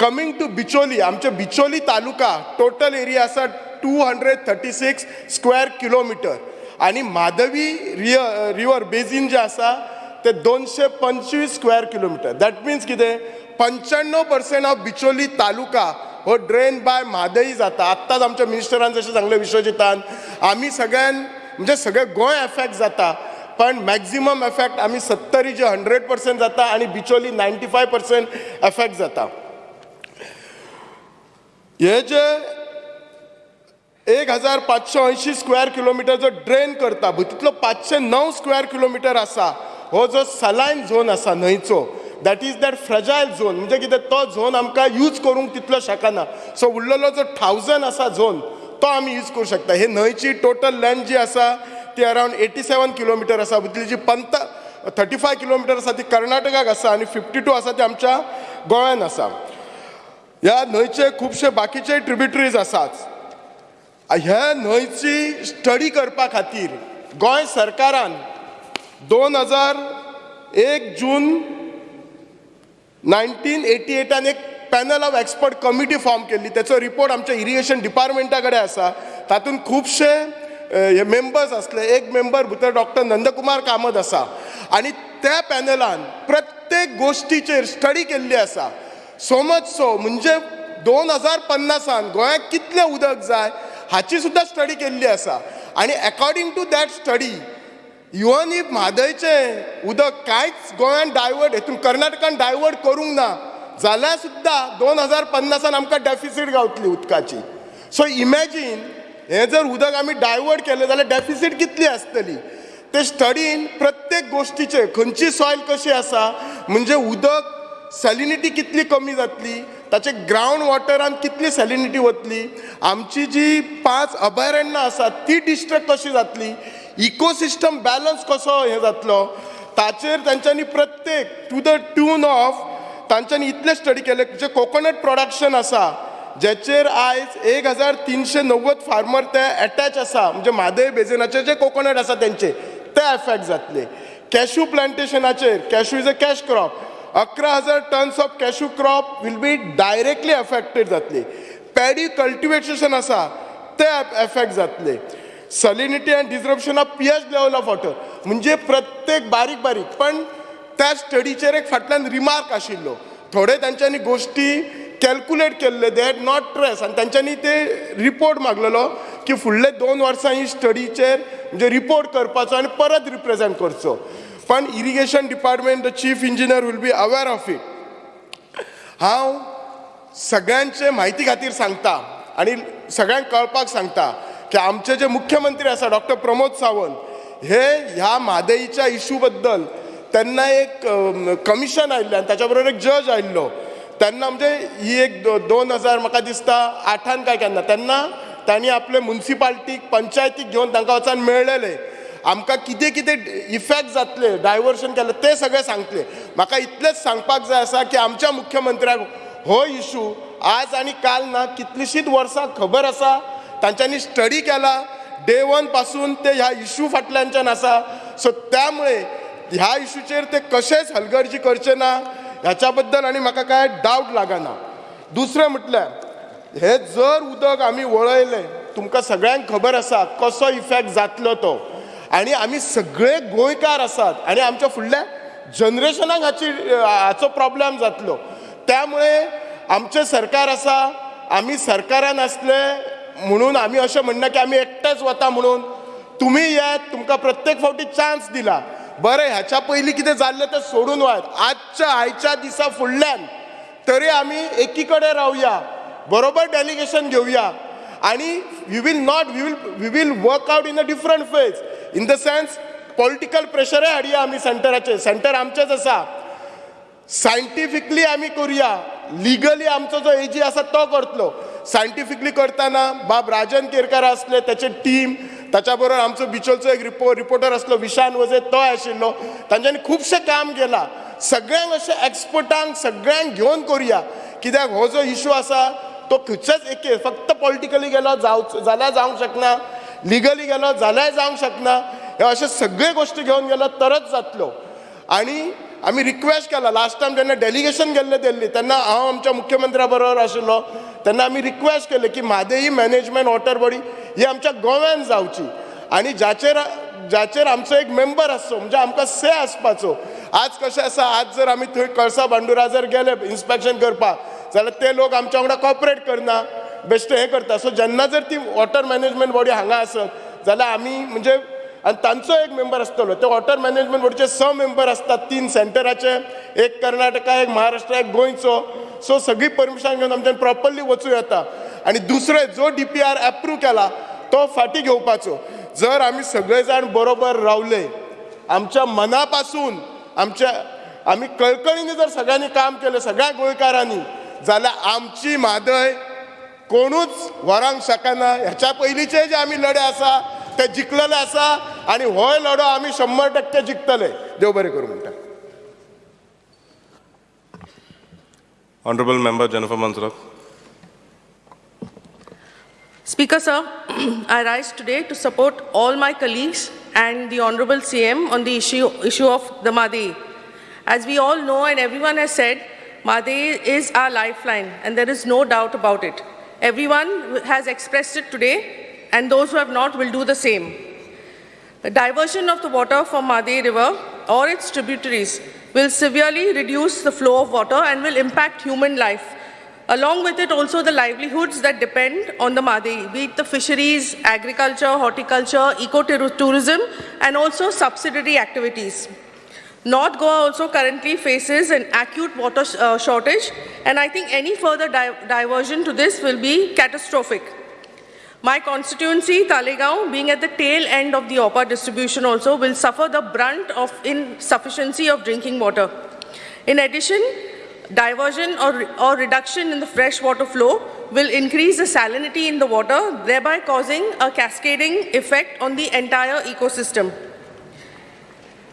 कमिंग टू बिचोली आमचे बिचोली तालुका टोटल एरिया आसा two hundred thirty six square kilometre आनी माधवी रिय रिवर बेजीन जे आसा ते दोनशे पंचवीस स्क्वेअर किलोमिटर. दॅट मिन्स कितें पंच्याण्णव पर्सेंट ऑफ बिचोली तालुका हो ड्रेन बाय म्हादई जाता. आत्ताच आमच्या मिनिस्टरान जशें सांगलें विश्वजितान आमी सगळ्यान म्हणजे सगळें गोंय एफेक्ट जाता. पण मॅक्झिमम एफेक्ट आमी सत्तरी जे हंड्रेड पर्सेंट जाता आनी Bicholim ninety five percent effect जाता. हे जे एक हजार पाचशे अंयशीं स्क्वेअर किलोमिटर जो ड्रेन करता तितलो पाचशे णव स्क्वेअर किलोमिटर आसा हो जो सलायन झोन आसा न्हंयचो. That is that fragile zone म्हणजे कितें तो झोन आमकां यूज करूंक तितलो शकना. सो उरलेलो जो थावजंड आसा झोन तो आमी यूज करूं शकता. हे न्हंयची टोटल लेंथ जी आसा ती अरावंड एटी सेवन किलोमिटर आसा भितरली जी पंत थर्टी फाय किलोमिटर आसा ती कर्नाटकाक आसा आनी फिफ्टी टू आसा ती आमच्या गोंयान आसा ह्या न्हंयचे खुबशे बाकीचे ट्रिब्युटरीज आसात ह्या न्हंयची स्टडी करपा खातीर गोंय सरकारान दोन हजार एक जून नायन्टीन एटी एटान एक panel of expert committee form केल्ली. त्याचो रिपोर्ट आमच्या इरिगेशन डिपार्टमेंटा कडेन आसा. तातूंत खुबशे हे मेंबर्स आसले एक मेंबर भितर डॉक्टर नंदकुमार कामत आसा. आनी त्या पॅनलान प्रत्येक गोश्टीचेर स्टडी केल्ली आसा. सो मच सो म्हणजे दोन हजार पन्नासान गोंयाक कितलें उदक जाय? हाची सुद्दां स्टडी केल्ली आसा आनी according to that study even if म्हादयचें उदक कांयच गोंयान डायवर्ट हेतून कर्नाटकान डायवर्ट करूंक ना. जाल्यार सुद्दां दोन हजार पन्नासान आमकां डेफिसीट गावतली उदकाची. सो इमॅजीन हें जर उदक आमी डायवर्ट केलें जाल्यार डेफिसीट कितली आसतली ते स्टडीन प्रत्येक गोश्टीचे खंयची सॉयल कशी आसा? म्हणजे उदक सॅलिनिटी कितली कमी जातली? ताचे ग्रावंड वॉटरान कितली सॅलिनिटी वतली आमची जी पांच अभयारण्यां आसात ती डिस्ट्रक्ट कशी जातली? इकोसिस्टम बॅलन्स कसो हे जातलो? ताचेर तांच्यांनी प्रत्येक टू द ट्यून ऑफ तांच्यांनी इतले स्टडी केले. जे कोकोनट प्रोडक्शन आसा जेचेर आयज एक हजार तिनशे णव्वद फार्मर ते एटॅच आसा म्हणजे म्हादय बेजिनाचे जे कोकोनट आसा तेंचे ते एफेक्ट जातले. Cashew प्लांटेशनाचेर cashew is a cash crop अकरा हजार tons of cashew crop will be directly affected जातली. पॅडी कल्टिवेशन आसा ते एफेक्ट जातले. Salinity and disruption of P H level of water म्हणजे प्रत्येक बारीक बारीक पण त्या स्टडीचेर एक फाटल्यान रिमार्क आशिल्लो. थोडे तांच्यांनी गोश्टी कॅल्क्युलेट केल्ले दे हॅड नॉट ट्रेस आनी तांच्यांनी ते रिपोर्ट मागलेलो की फुडले दोन वर्सां ही स्टडीचेर म्हणजे रिपोर्ट करपाचो आनी परत रिप्रेझेंट करचो. पण irrigation department the chief engineer will be aware of it हांव सगळ्यांचे म्हायती खातीर सांगता आनी सगळ्यांक कळपाक सांगता की आमचे जे मुख्यमंत्री आसा डॉक्टर प्रमोद सावंत हे ह्या म्हादईच्या इशू बद्दल तेन्ना एक कमिशन आयिल्लें आनी ताच्या बरोबर एक जज आयिल्लो. तेन्ना म्हणजे ही एक दो- दोन हजार म्हाका दिसता आठान काय केन्ना तेन्ना तांणी आपले मुन्सिपाल्टीक पंचायतीक घेवन तांकां वचून मेळलेले. आमकां कितें कितें इफेक्ट जातले डायवर्शन केले ते सगळें सांगतले. म्हाका इतलेंच सांगपाक जाय आसा की आमच्या मुख्यमंत्र्याक हो इशू आज आनी काल ना कितलीशींच वर्सां खबर आसा. तांच्यांनी स्टडी केला. डे वनपासून ते ह्या इशू फाटल्यानच्यान आसा. सो त्यामुळे ह्या इशूचेर ते कशेंच हलगर्जी करचे ना ह्याच्या बद्दल आनी म्हाका कांय डावट लागना. दुसरें म्हटल्यार हे जर उदक आमी वळयलें तुमकां सगळ्यांक खबर आसा कसो इफेक्ट जातलो तो. आनी आमी सगळे गोंयकार आसात आनी आमच्या फुडल्या जनरेशनाक हाची हाचो प्रॉब्लेम जातलो. त्यामुळे आमचें सरकार आसा आमी सरकारान आसले म्हणून आमी अशें म्हणना की आमी एकटेच वता म्हणून. तुमी येत तुमकां प्रत्येक फावटी चान्स दिला. बरें ह्याच्या पयलीं कितें जाल्लें तें सोडून वाट. आजच्या आयच्या दिसा फुडल्यान तरी आमी एकी कडेन रावया बरोबर डेलिगेशन घेवया आणि we will not we will we will work out in a different phase in the sense political प्रेशरय हाडया आमी सेंटराचेर सेंटर आमचेच आसा सायंटिफिकली आमी करुया. लिगली आमचो जो एजी आसा तो करतलो. सायंटिफिकली करतना बाब राजन केरकार आसले त्याचे टीम ताच्या बरोबर आमचो बिचोलचो एक रिपो रिपोर्टर आसलो विशान वजे तो आशिल्लो तांच्यांनी खुबशें काम केलां. सगळ्यांक अशें एक्सपर्टांक सगळ्यांक घेवन करुया. कित्याक हो जो इशू आसा तो खंयच्याच एके फक्त पॉलिटिकली गेलो जावचो जाल्यार जावंक शकना लिगली गेलो जाल्यार जावंक शकना हे अशे सगळे गोश्टी घेवन गेलो तरच जातलो. आणि आमी रिक्वेस्ट केला. लास्ट टायम जेन्ना डेलिगेशन गेल्ले दिल्ली. तेन्ना हांव आमच्या मुख्यमंत्र्या बरोबर आशिल्लो तेन्ना आमी रिक्वेस्ट केले की म्हादेई मॅनेजमेंट वॉटर बॉडी ही आमच्या गोव्यान जावची आनी जाचेर जाचेर आमचो एक मेंबर आसचो म्हणजे आमकां से आसपाचो. आज कशें आसा आज जर आमी थंय कळसा बांडुरा जर गेले इन्स्पेक्शन करपाक जाल्यार ते लोक आमच्या वांगडा कॉपरेट करना. बेश्टे हें करता. सो जेन्ना जर ती वॉटर मॅनेजमेंट बॉडी हांगा आसत जाल्यार आमी म्हणजे आनी तांचो एक मेंबर आसतलो ते वॉटर मॅनेजमेंट बॉडीचे स मेंबर आसतात तीन सेंटराचे एक कर्नाटका एक महाराष्ट्र एक गोंयचो. सो सगळी परमिशन घेवन आमच्यान प्रॉपरली वचूं येता. आनी दुसरे जो डी पी आर एप्रूव केला तो फाटी घेवपाचो. जर आमी सगळे जाण बरोबर रावले आमच्या मना पासून आमच्या आमी कळकळीने जर सगळ्यांनी काम केलें सगळ्या गोंयकारांनी जाल्यार आमची म्हादय कोणूच व्हरांक शकना ह्याच्या पहिलीचे जे आम्ही लढे आसा ते जिंकलेले आसा आणि हो लढो आम्ही शंभर टक्के जिंकतले देव बरे करू म्हणतात. ऑनरेबल मेंबर जनफर मंत्र speaker sir I rise today to support all my colleagues and the honourable C M on the issue issue of the Mhadei as we all know and everyone has said Mhadei is our lifeline and there is no doubt about it Everyone has expressed it today and those who have not will do the same. The diversion of the water from Madhi River or its tributaries will severely reduce the flow of water and will impact human life. Along with it, also the livelihoods that depend on the Madhi, be it the fisheries, agriculture, horticulture, eco-tourism, and also subsidiary activities. North Goa also currently faces an acute water sh- uh, shortage, and I think any further di- diversion to this will be catastrophic. My constituency, Talegaon, being at the tail end of the OPA distribution also, will suffer the brunt of insufficiency of drinking water. In addition, diversion or, or reduction in the fresh water flow will increase the salinity in the water, thereby causing a cascading effect on the entire ecosystem.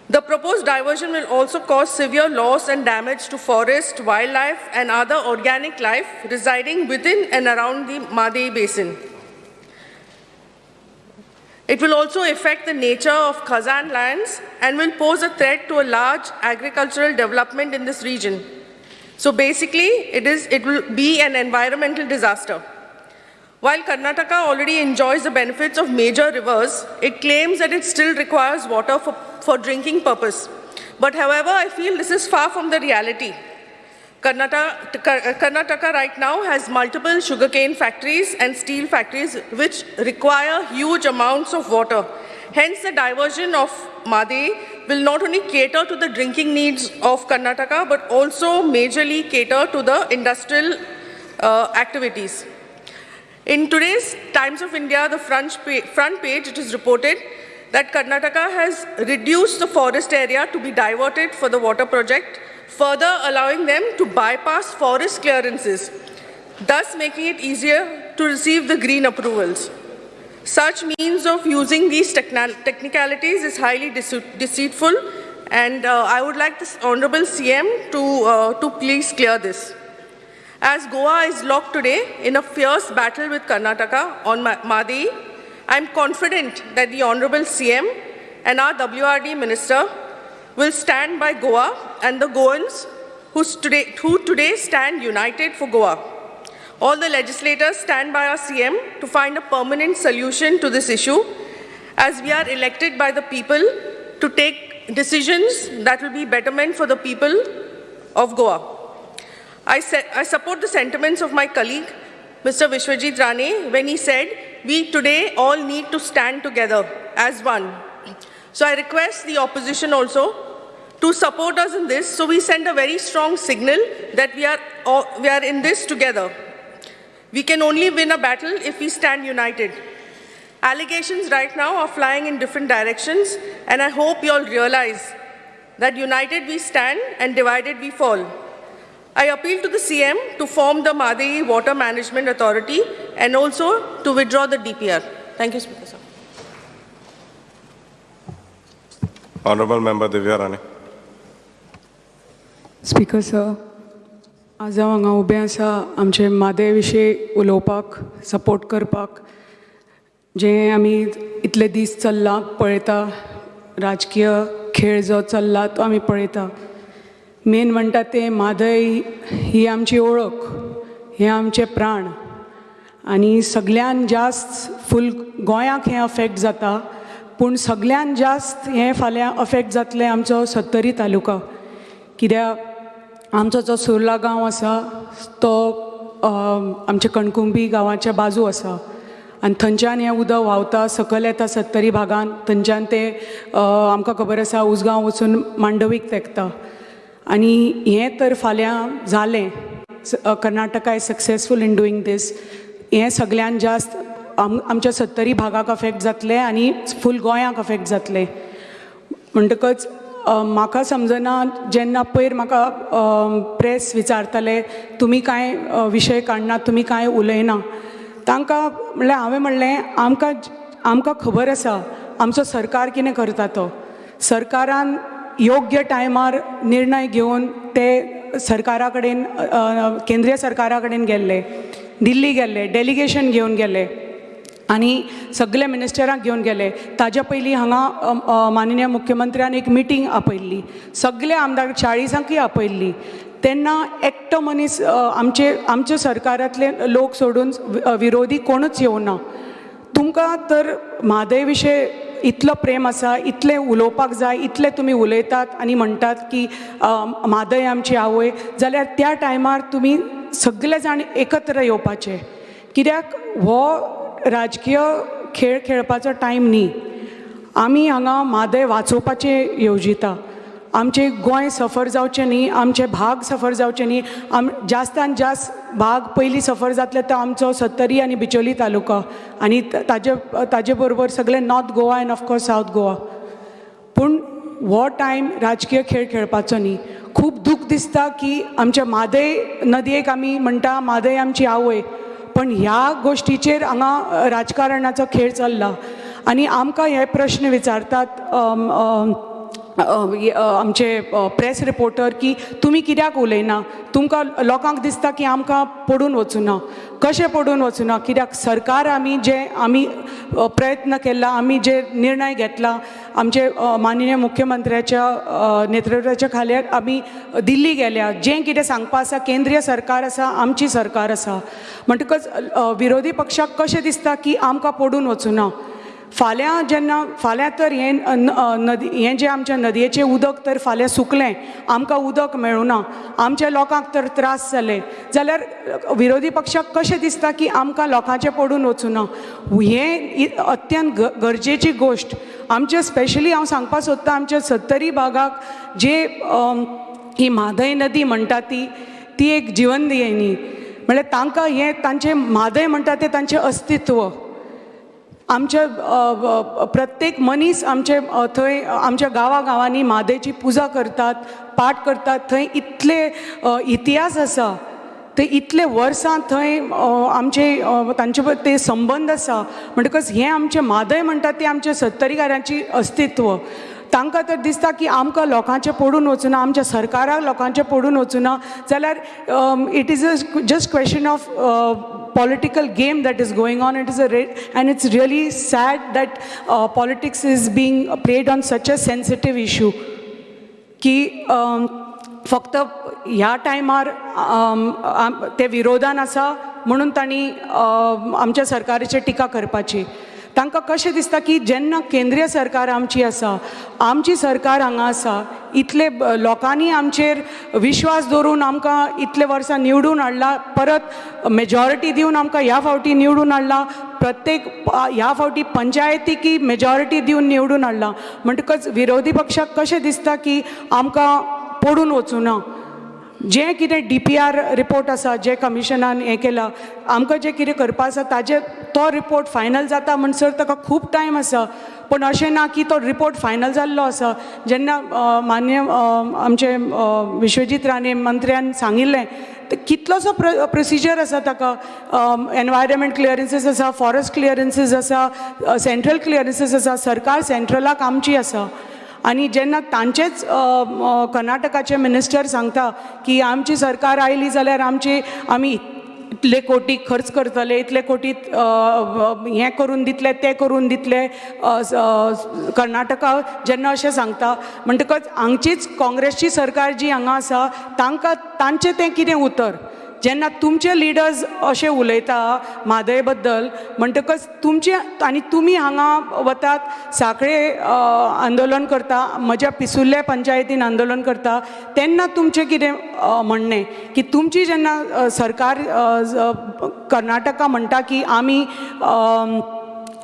The proposed diversion will also cause severe loss and damage to forest, wildlife, and other organic life residing within and around the Madei Basin. It will also affect the nature of Khazan lands and will pose a threat to a large agricultural development in this region. So basically, it, is, it will be an environmental disaster. While Karnataka already enjoys the benefits of major rivers, it claims that it still requires water for, for drinking purpose. But however, I feel this is far from the reality. Karnataka, Karnataka right now has multiple sugarcane factories and steel factories which require huge amounts of water. Hence, the diversion of Made will not only cater to the drinking needs of Karnataka, but also majorly cater to the industrial uh, activities. In today's Times of India, the front, front page, it is reported that Karnataka has reduced the forest area to be diverted for the water project, further allowing them to bypass forest clearances, thus making it easier to receive the green approvals. Such means of using these technicalities is highly dece- deceitful, and uh, I would like this Honorable CM to, uh, to please clear this. As Goa is locked today in a fierce battle with Karnataka on Ma- Madhi, I am confident that the Honorable CM and our WRD Minister will stand by Goa and the Goans who today, who today stand united for Goa. All the legislators stand by our CM to find a permanent solution to this issue as we are elected by the people to take decisions that will be betterment for the people of Goa. I, I support the sentiments of my colleague, Mr. Vishwajit Rane, when he said, we today all need to stand together as one. So I request the opposition also to support us in this, so we send a very strong signal that we are, all, we are in this together. We can only win a battle if we stand united. Allegations right now are flying in different directions, and I hope you all realize that united we stand and divided we fall. I appeal to the CM to form the Madhi Water Management Authority and also to withdraw the DPR. Thank you, Speaker. Sir. Honorable Member Divya Rane. Speaker sir आज हांव हांगा उबें आसा आमचे मादे विशीं उलोवपाक support करपाक जें आमी इतले दीस चल्लां पळयता राजकीय खेळ जो चल्ला तो आमी पळयता मेन म्हणटा तें माधय ही आमची ओळख हे आमचे प्राण. आनी सगळ्यान जास्त फूल गोंयाक हें अफेक्ट जाता पूण सगळ्यान जास्त हें फाल्यां अफेक्ट जातलें आमचो सत्तरी तालुका. कित्याक आमचो जो सुर्ला गांव आसा तो आमच्या कणकुंबी गांवाच्या बाजू आसा. आनी थंयच्यान हें उदक व्हांवता सकयल येता सत्तरी भागान थंयच्यान तें आमकां खबर आसा उसगांव वचून मांडवीक तेंकता. आनी हें तर फाल्यां जालें Karnataka is successful in doing this हें सगल्यान जास्त आम आमच्या सत्तरी भागाक अफेक्ट जातलें आनी फूल गोंयाक अफेक्ट जातलें. म्हणटकच म्हाका समजना जेन्ना पयर म्हाका प्रेस विचारताले तुमी कांय विशय काडनात तुमी कांय उलयना? तांकां म्हणल्यार हांवें म्हणलें आमकां आमकां खबर आसा आमचो सरकार कितें करता तो? सरकारान योग्य टायमार निर्णय घेवन ते सरकारा कडेन केंद्रीय सरकारा कडेन गेल्ले दिल्ली गेल्ले डेलिगेशन घेवन गेले आनी सगळे मिनिस्टरांक घेवन गेले. ताज्या पयलीं हांगा माननीय मुख्यमंत्र्यान एक मिटींग आपयल्ली. सगळे आमदार चाळीसांकूय आपयल्ली. तेन्ना एकटो मनीस आमचे आमचे सरकारांतले लोक सोडून विरोधी कोणूच येवना तुमकां तर म्हादय विशय इतलो प्रेम आसा इतलें उलोवपाक जाय इतलें तुमी उलयतात आनी म्हणटात की म्हादय आमची आवय. जाल्यार त्या टायमार तुमी सगळे जाण एकत्र येवपाचे. कित्याक हो राजकीय खेळ खेळपाचो टायम न्ही. आमी हांगा म्हादय वाचोवपाचें येवजिता. आमचें गोंय सफर जावचें न्ही आमचे भाग सफर जावचे न्ही. आम जास्तान जास्त भाग पयलीं सफर जातले तो आमचो सत्तरी आनी बिचोली तालुका. आनी ताजे ताजे बरोबर सगळे नॉर्थ गोवा आनी ऑफकोर्स सावथ गोवा. पूण हो टायम राजकीय खेळ खेळपाचो न्ही. खूब दूख दिसता की आमच्या म्हादय नदयेक आमी म्हणटा म्हादय आमची आवय. पण ह्या गोश्टीचेर हांगा राजकारणाचो खेळ चल्ला. आनी आमकां हे प्रश्न विचारतात आमचे प्रेस रिपोर्टर की तुमी कित्याक उलयना? तुमकां लोकांक दिसता की आमकां पडून वचूना. कशें पडून वचूना? कित्याक सरकार आमी जे आमी प्रयत्न केला आमी जे निर्णय घेतला आमचे माननीय मुख्यमंत्र्याच्या नेतृत्वाच्या खाल्यार आमी दिल्ली गेल्या. जें कितें सांगपा आसा केंद्रीय सरकार आसा आमची सरकार आसा. म्हणटकच विरोधी पक्षाक कशें दिसता की आमकां पडून वचूना? फाल्यां जेन्ना फाल्यां तर हें नदी हें जें आमच्या नदयेचें उदक तर फाल्यां सुकलें आमकां उदक मेळुना आमच्या लोकांक तर त्रास जाले जाल्यार विरोधी पक्षाक कशें दिसता की आमकां लोकांचें पडून वचूं ना हें अत्यंत गरजेची गोश्ट आमचे स्पेशली हांव सांगपाक सोदतां आमच्या सत्तरी भागाक जे ही म्हादय नदी म्हणटा ती ती एक जिवनदियेनी म्हणल्यार तांकां हें तांचें म्हादय म्हणटा तें तांचें अस्तित्व. आमच्या प्रत्येक मनीस आमचे थंय आमच्या गांवा गांवांनी म्हादेची पुजा करतात पाठ करतात. थंय इतले इतिहास आसा ते इतले वर्सां थंय आमचे तांचे ते संबंद आसा म्हणटकच हें आमचें म्हादय म्हणटा ती आमच्या सत्तरीकारांची अस्तित्व. तांकां तर दिसता की आमकां लोकांचें पडून वचूना आमच्या सरकाराक लोकांचें पडून वचूना जाल्यार it is a just question of political game that is going on. It is a re- and it's really sad that uh, politics is being played on such a sensitive issue. की फक्त ह्या टायमार ते विरोधान आसा म्हणून तांणी आमच्या सरकाराचेर टिका करपाची तांकां कशें दिसता की जेन्ना केंद्रीय सरकार आमची आसा आमची सरकार हांगा आसा इतले लोकांनी आमचेर विश्वास दवरून आमकां इतले वर्सां निवडून हाडला परत मेजॉरिटी दिवन आमकां ह्या फावटी निवडून हाडला प्रत्येक ह्या फावटी पंचायतीकी मेजॉरिटी दिवन निवडून हाडला. म्हणटकच विरोधी पक्षाक कशें दिसता की आमकां पडून वचूना. जें कितें डी पी आर रिपोर्ट आसा जे कमिशनान हें केलां आमकां जें कितें करपा आसा ताजे तो रिपोर्ट फायनल जाता म्हणसर ताका खूब टायम आसा. पूण अशें ना की तो रिपोर्ट फायनल जाल्लो आसा. जेन्ना मान्य आमचे विश्वजीत राणे मंत्र्यान सांगिल्लें कितलोसो प्र प्रोसिजर आसा ताका. एनवायरमेंट क्लियरन्सीस आसा फॉरेस्ट क्लियरन्सीस आसा सेंट्रल क्लियरन्सीस आसा सरकार सेंट्रलाक आमची आसा. आनी जेन्ना तांचेच कर्नाटकाचे मिनिस्टर सांगता की आमची सरकार आयली जाल्यार आमची आमी इतले कोटी खर्च करतले इतले कोटी हें करून दितले तें करून दितले कर्नाटका जेन्ना अशें सांगता. म्हणटकच हांगचीच काँग्रेसची सरकार जी हांगा आसा तांकां तांचें तें कितें उतर? जेन्ना तुमचे लिडर्स अशें उलयता म्हादयबद्दल म्हणटकच तुमचे आनी तुमी हांगा वतात सांखळे आंदोलन करता म्हज्या पिसुल्ल्या पंचायतीन आंदोलन करता तेन्ना तुमचें कितें म्हणणें की तुमची जेन्ना सरकार कर्नाटका म्हणटा की आमी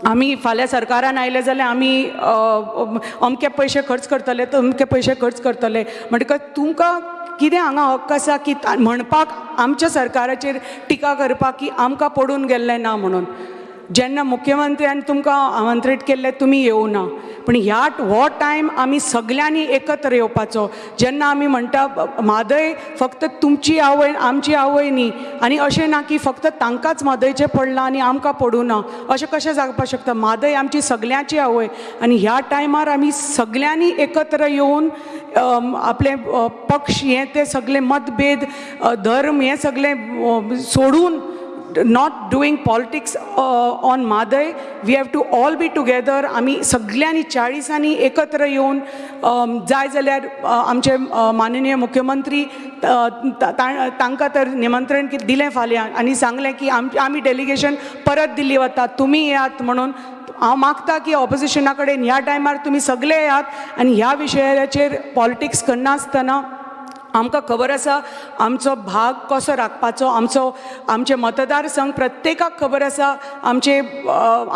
आमी फाल्यां सरकारान आयले जाल्यार आमी अमके पयशे खर्च करतले अमके पयशे खर्च करतले. म्हणटकच तुमकां कितें हांगा हक्क आसा की म्हणपाक आमच्या सरकाराचेर टिका करपाक की आमकां पडून गेल्लें ना म्हणून? जेन्ना मुख्यमंत्र्यान तुमकां आमंत्रीत केल्ले तुमी येवना पूण ह्या हो टायम आमी सगल्यांनी एकत्र येवपाचो जेन्ना आमी म्हणटा म्हादय फक्त तुमची आवय आमची आवय न्ही आनी अशें ना की फक्त तांकांच म्हादयचें पडलां आनी आमकां पडूं ना. अशें कशें जावपाक शकता? म्हादय आमची सगल्यांची आवय. आनी ह्या टायमार आमी सगल्यांनी एकत्र येवन आपले पक्ष हे ते सगळे मतभेद धर्म हे सगळे सोडून not doing politics on Mhadei we have to all be together आमी सगल्यांनी चाळीसांनी एकत्र येवन जाय जाल्यार आमचे माननीय मुख्यमंत्री तांकां तर निमंत्रण दिलें फाल्यां आनी सांगलें की आम आमी डेलिगेशन परत दिल्ली वता तुमी येयात म्हणून हांव मागता की ऑपोजिशना कडेन ह्या टायमार तुमी सगळे येयात आनी ह्या विशयाचेर पॉलिटिक्स करनासतना आमकां खबर आसा आमचो भाग कसो राखपाचो आमचो आमचे मतदारसंघ प्रत्येकाक खबर आसा आमचे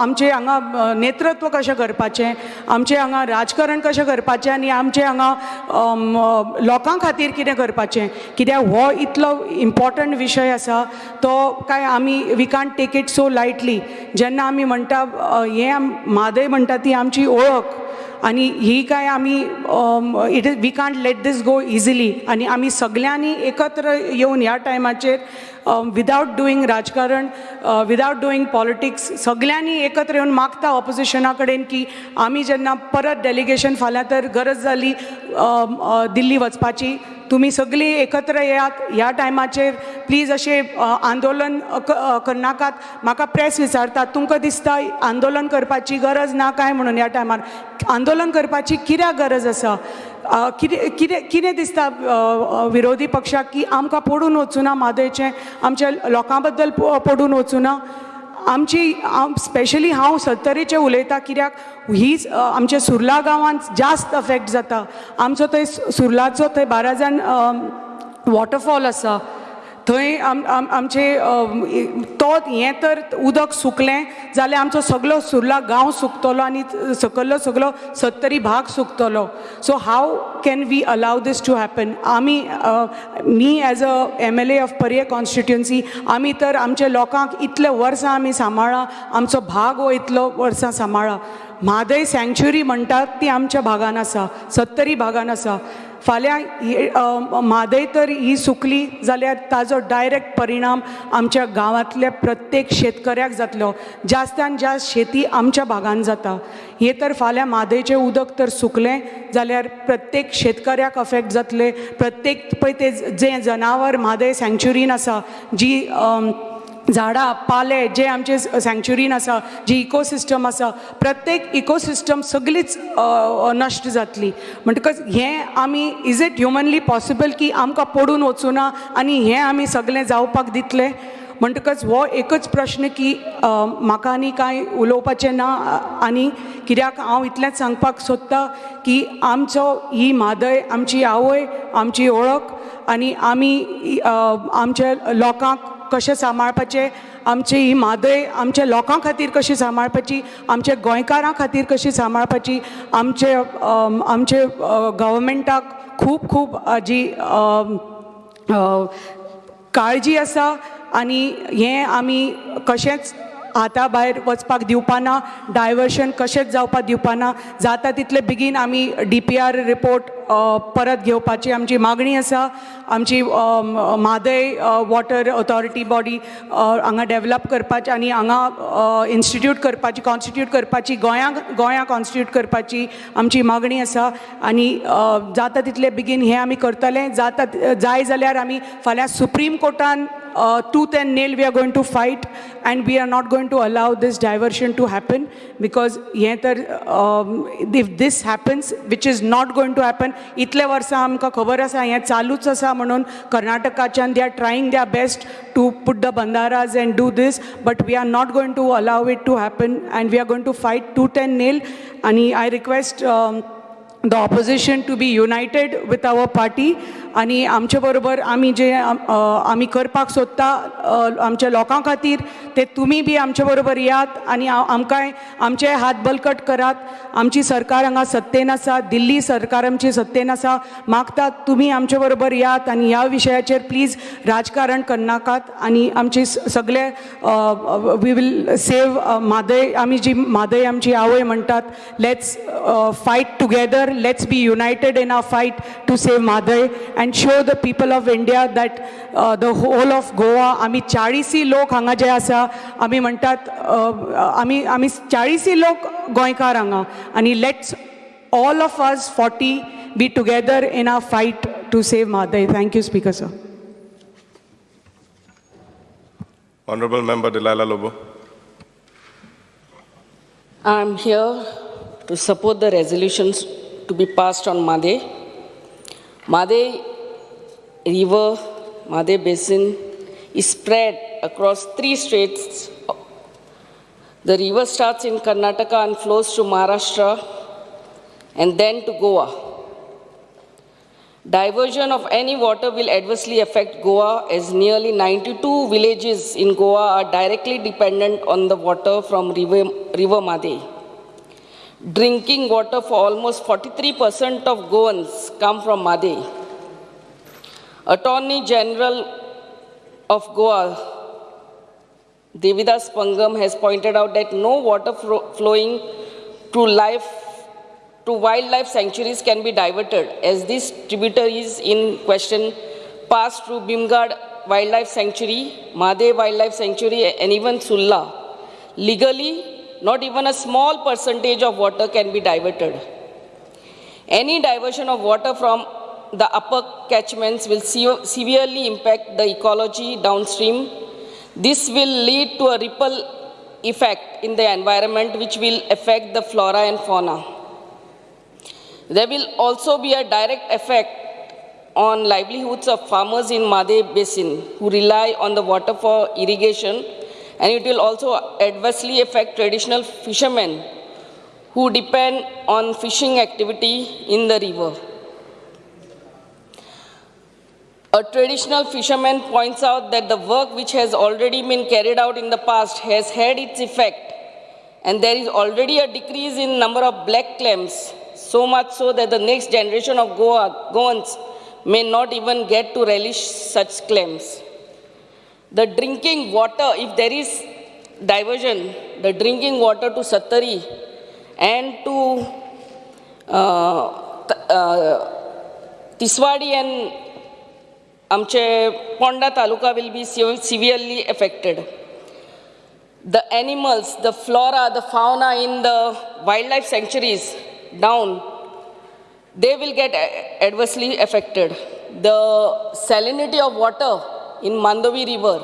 आमचे हांगा नेतृत्व कशें करपाचें आमचें हांगा राजकारण कशें करपाचें आनी आमचें हांगा लोकां खातीर कितें करपाचें. कित्याक हो इतलो इम्पॉर्टंट विशय आसा तो काय आमी we can't take it so lightly जेन्ना आमी म्हणटा हें म्हादय म्हणटा ती आमची ओळख. आनी ही काय आमी it is we can't let this go easily आनी आमी सगल्यांनी एकत्र येवन ह्या टायमाचेर विदावट डुईंग राजकारण विदावट डुईंग पॉलिटिक्स सगल्यांनी एकत्र येवन मागता ऑपोजिशना कडेन की आमी जेन्ना परत डेलिगेशन फाल्यां तर गरज जाली दिल्ली वचपाची तुमी सगळीं एकत्र येयात ह्या टायमाचेर प्लीज अशें आंदोलन करनाकात. म्हाका प्रेस विचारतात तुमकां दिसता आंदोलन करपाची गरज ना काय म्हणून ह्या टायमार? आंदोलन करपाची कित्याक गरज आसा? कितें कितें कितें दिसता विरोधी पक्षाक की आमकां पडून वचूना म्हादयचें आमच्या लोकां बद्दल पडून पडून वचूना? आमची स्पेशली हांव सत्तरेचे उलयतां कित्याक हीच आमच्या सुर्ला गांवांत जास्त अफेक्ट जाता. आमचो थंय सुर्लाचो थंय बारा जाण वॉटरफॉल आसा. थंय आम आमचे तो हें तर उदक सुकलें जाल्यार आमचो सगलो सुर्ला गांव सुकतलो आनी सकयलो सगलो सत्तरी भाग सुकतलो. So how can we allow this to happen आमी me as a M L A of Poriem constituency आमी तर आमच्या लोकांक इतले वर्सां आमी सांबाळा आमचो भाग हो इतलो वर्सां सांबाळा. म्हादय सँक्च्युरी म्हणटात ती आमच्या भागान आसा सत्तरी भागान आसा फाल्यां म्हादय तर ही सुकली जाल्यार ताजो डायरेक्ट परिणाम आमच्या गांवांतल्या प्रत्येक शेतकऱ्याक जातलो. जास्तान जास्त शेती आमच्या भागान जाता. हे तर फाल्यां म्हादयचें उदक तर सुकलें जाल्यार प्रत्येक शेतकऱ्याक अफेक्ट जातले. प्रत्येक पळय ते जें जनावर म्हादय सँक्च्युरीन आसा जी झाडां पाले जे आमचे सँक्च्युरीन आसा जी इकोसिस्टम आसा प्रत्येक इकोसिस्टम सगळीच नश्ट जातली. म्हणटकच हें आमी इज इट ह्युमनली पॉसिबल की आमकां पडून वचूं ना आनी हें आमी सगळें जावपाक दितले? म्हणटकच हो एकच प्रश्न की म्हाका आनी कांय उलोवपाचें ना आनी कित्याक हांव इतलेंच सांगपाक सोदतां की आमचो ही म्हादय आमची आवय आमची ओळख आनी आमी आमच्या लोकांक कशें सांबाळपाचें? आमची ही म्हादय आमच्या लोकां खातीर कशी सांबाळपाची? आमच्या गोंयकारां खातीर कशी सांबाळपाची? आमचे आमचे गव्हर्मेंटाक खूब खूब हाजी काळजी आसा आनी हें आमी कशेंच हाता भायर वचपाक दिवपाना डायवर्शन कशेंच जावपाक दिवपाना जाता तितले बेगीन आमी डी पी आर रिपोर्ट परत घेवपाची आमची मागणी आसा. आमची म्हादय वॉटर ऑथॉरिटी बॉडी हांगा डेवलप करपाची आनी हांगा इन्स्टिट्यूट करपाची कॉन्स्टिट्यूट करपाची गोंयांक गोंया कॉन्स्टिट्यूट करपाची आमची मागणी आसा. आनी जाता तितले बेगीन हें आमी करतले. जाता जाय जाल्यार आमी फाल्यां सुप्रीम कोर्टान tooth tooth and nail we are going to fight and we are not going to allow this diversion to happen because हे तर um, if this happens which is not going to happen इतले वर्सां आमकां खबर आसा हें चालूच आसा म्हणून कर्नाटकाच्यान they are trying their best to put the बंदाराज and do this but we are not going to allow it to happen and we are going to fight tooth ten nail आनी I request the opposition to be united with our party आनी आणि आमचे बरोबर आमी जे आमी करपाक सोदता आमच्या लोकां खातीर ते तुमी बी आमचे बरोबर यात आनी आमकांय आमचे हात बलकट करात. आमची सरकार हांगा सत्तेन आसा दिल्ली सरकार आमची सत्तेन आसा. मागतात तुमी आमचे बरोबर यात आनी ह्या विशयाचेर प्लीज राजकारण करनाकात आनी आमचे सगळे वी वील सेव म्हादय आमी जी म्हादय आमची आवय म्हणटात let's fight together Let's be united in our fight to save Mhadei and show the people of India that the whole of Goa आमी चाळीसी लोक हांगा जे आसा आमी म्हणटात अ, आमी आमी चाळीसी लोक गोंयकार हांगा आनी let's all of us forty be together in our fight to save Mhadei thank you speaker sir Honorable Member Delilah Lobo. I'm here to support the resolutions to be passed on Made. Made River, Made Basin is spread across three states. The river starts in Karnataka and flows to Maharashtra and then to Goa. Diversion of any water will adversely affect Goa as nearly 92 villages in Goa are directly dependent on the water from River, river. Drinking water for almost 43% of Goans come from Made. Attorney General of Goa, Devidas Pangam, has pointed out that no water flowing to life to wildlife sanctuaries can be diverted as these tributaries in question pass through Bimgad Wildlife Sanctuary, Made Wildlife Sanctuary and even Sulla. Legally, not even a small percentage of water can be diverted. Any diversion of water from the upper catchments will se- severely impact the ecology downstream. This will lead to a ripple effect in the environment which will affect the flora and fauna. There will also be a direct effect on livelihoods of farmers in Made Basin who rely on the water for irrigation and it will also adversely affect traditional fishermen who depend on fishing activity in the river. A traditional fisherman points out that the work which has already been carried out in the past has had its effect, and there is already a decrease in number of black clams, so much so that the next generation of Goa, Goans may not even get to relish such clams. The drinking water, if there is diversion, the drinking water to Sattari and to uh, uh, Tiswadi and Amche Ponda Taluka will be severely affected. The animals, the flora, the fauna in the wildlife sanctuaries down, they will get adversely affected. The salinity of water in Mandovi river,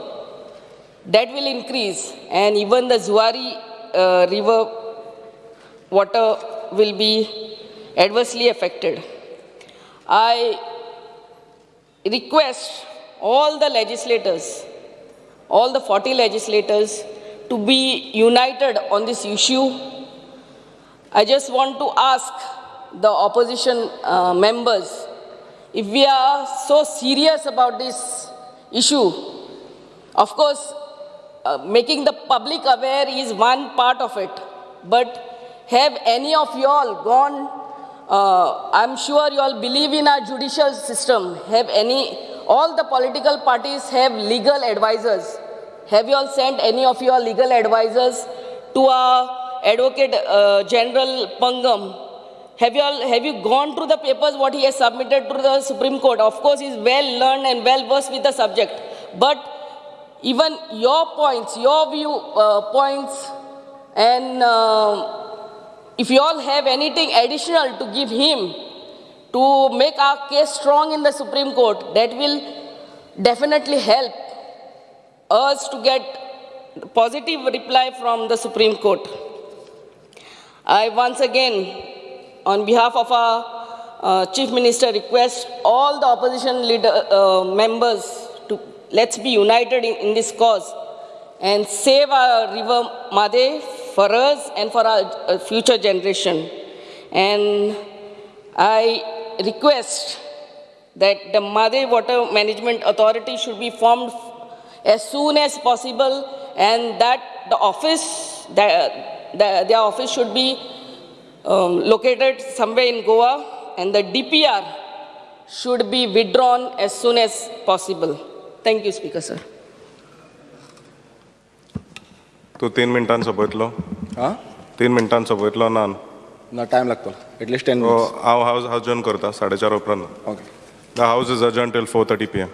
that will increase and even the Zuari uh, river water will be adversely affected. I request all the legislators, all the 40 legislators to be united on this issue. I just want to ask the opposition uh, members if we are so serious about this issue. Of course, uh, making the public aware is one part of it, but have any of you all gone uh, I'm sure you all believe in our judicial system. Have any, all the political parties have legal advisors. Have you all sent any of your legal advisors to our Advocate uh, General Pangam? Have you all, have you gone through the papers what he has submitted to the Supreme Court? Of course, he is well learned and well versed with the subject. But even your points, your view uh, points, and uh, if you all have anything additional to give him to make our case strong in the Supreme Court, that will definitely help us to get positive reply from the Supreme Court. I once again, on behalf of our uh, Chief Minister, request all the opposition leader, uh, members to let's be united in, in this cause and save our river Made for us and for our uh, future generation. And I request that the Made Water Management Authority should be formed as soon as possible and that the office, the, the, their office should be um, located somewhere in Goa and the DPR should be withdrawn as soon as possible. Thank you, Speaker, sir. तू तीन मिनटां सोपयतलो हां तीन मिनटां सोपयतलो ना ना time लागतो at least ten हांव house house join करता साडे चार उपरांत okay the house is adjourned till four thirty P M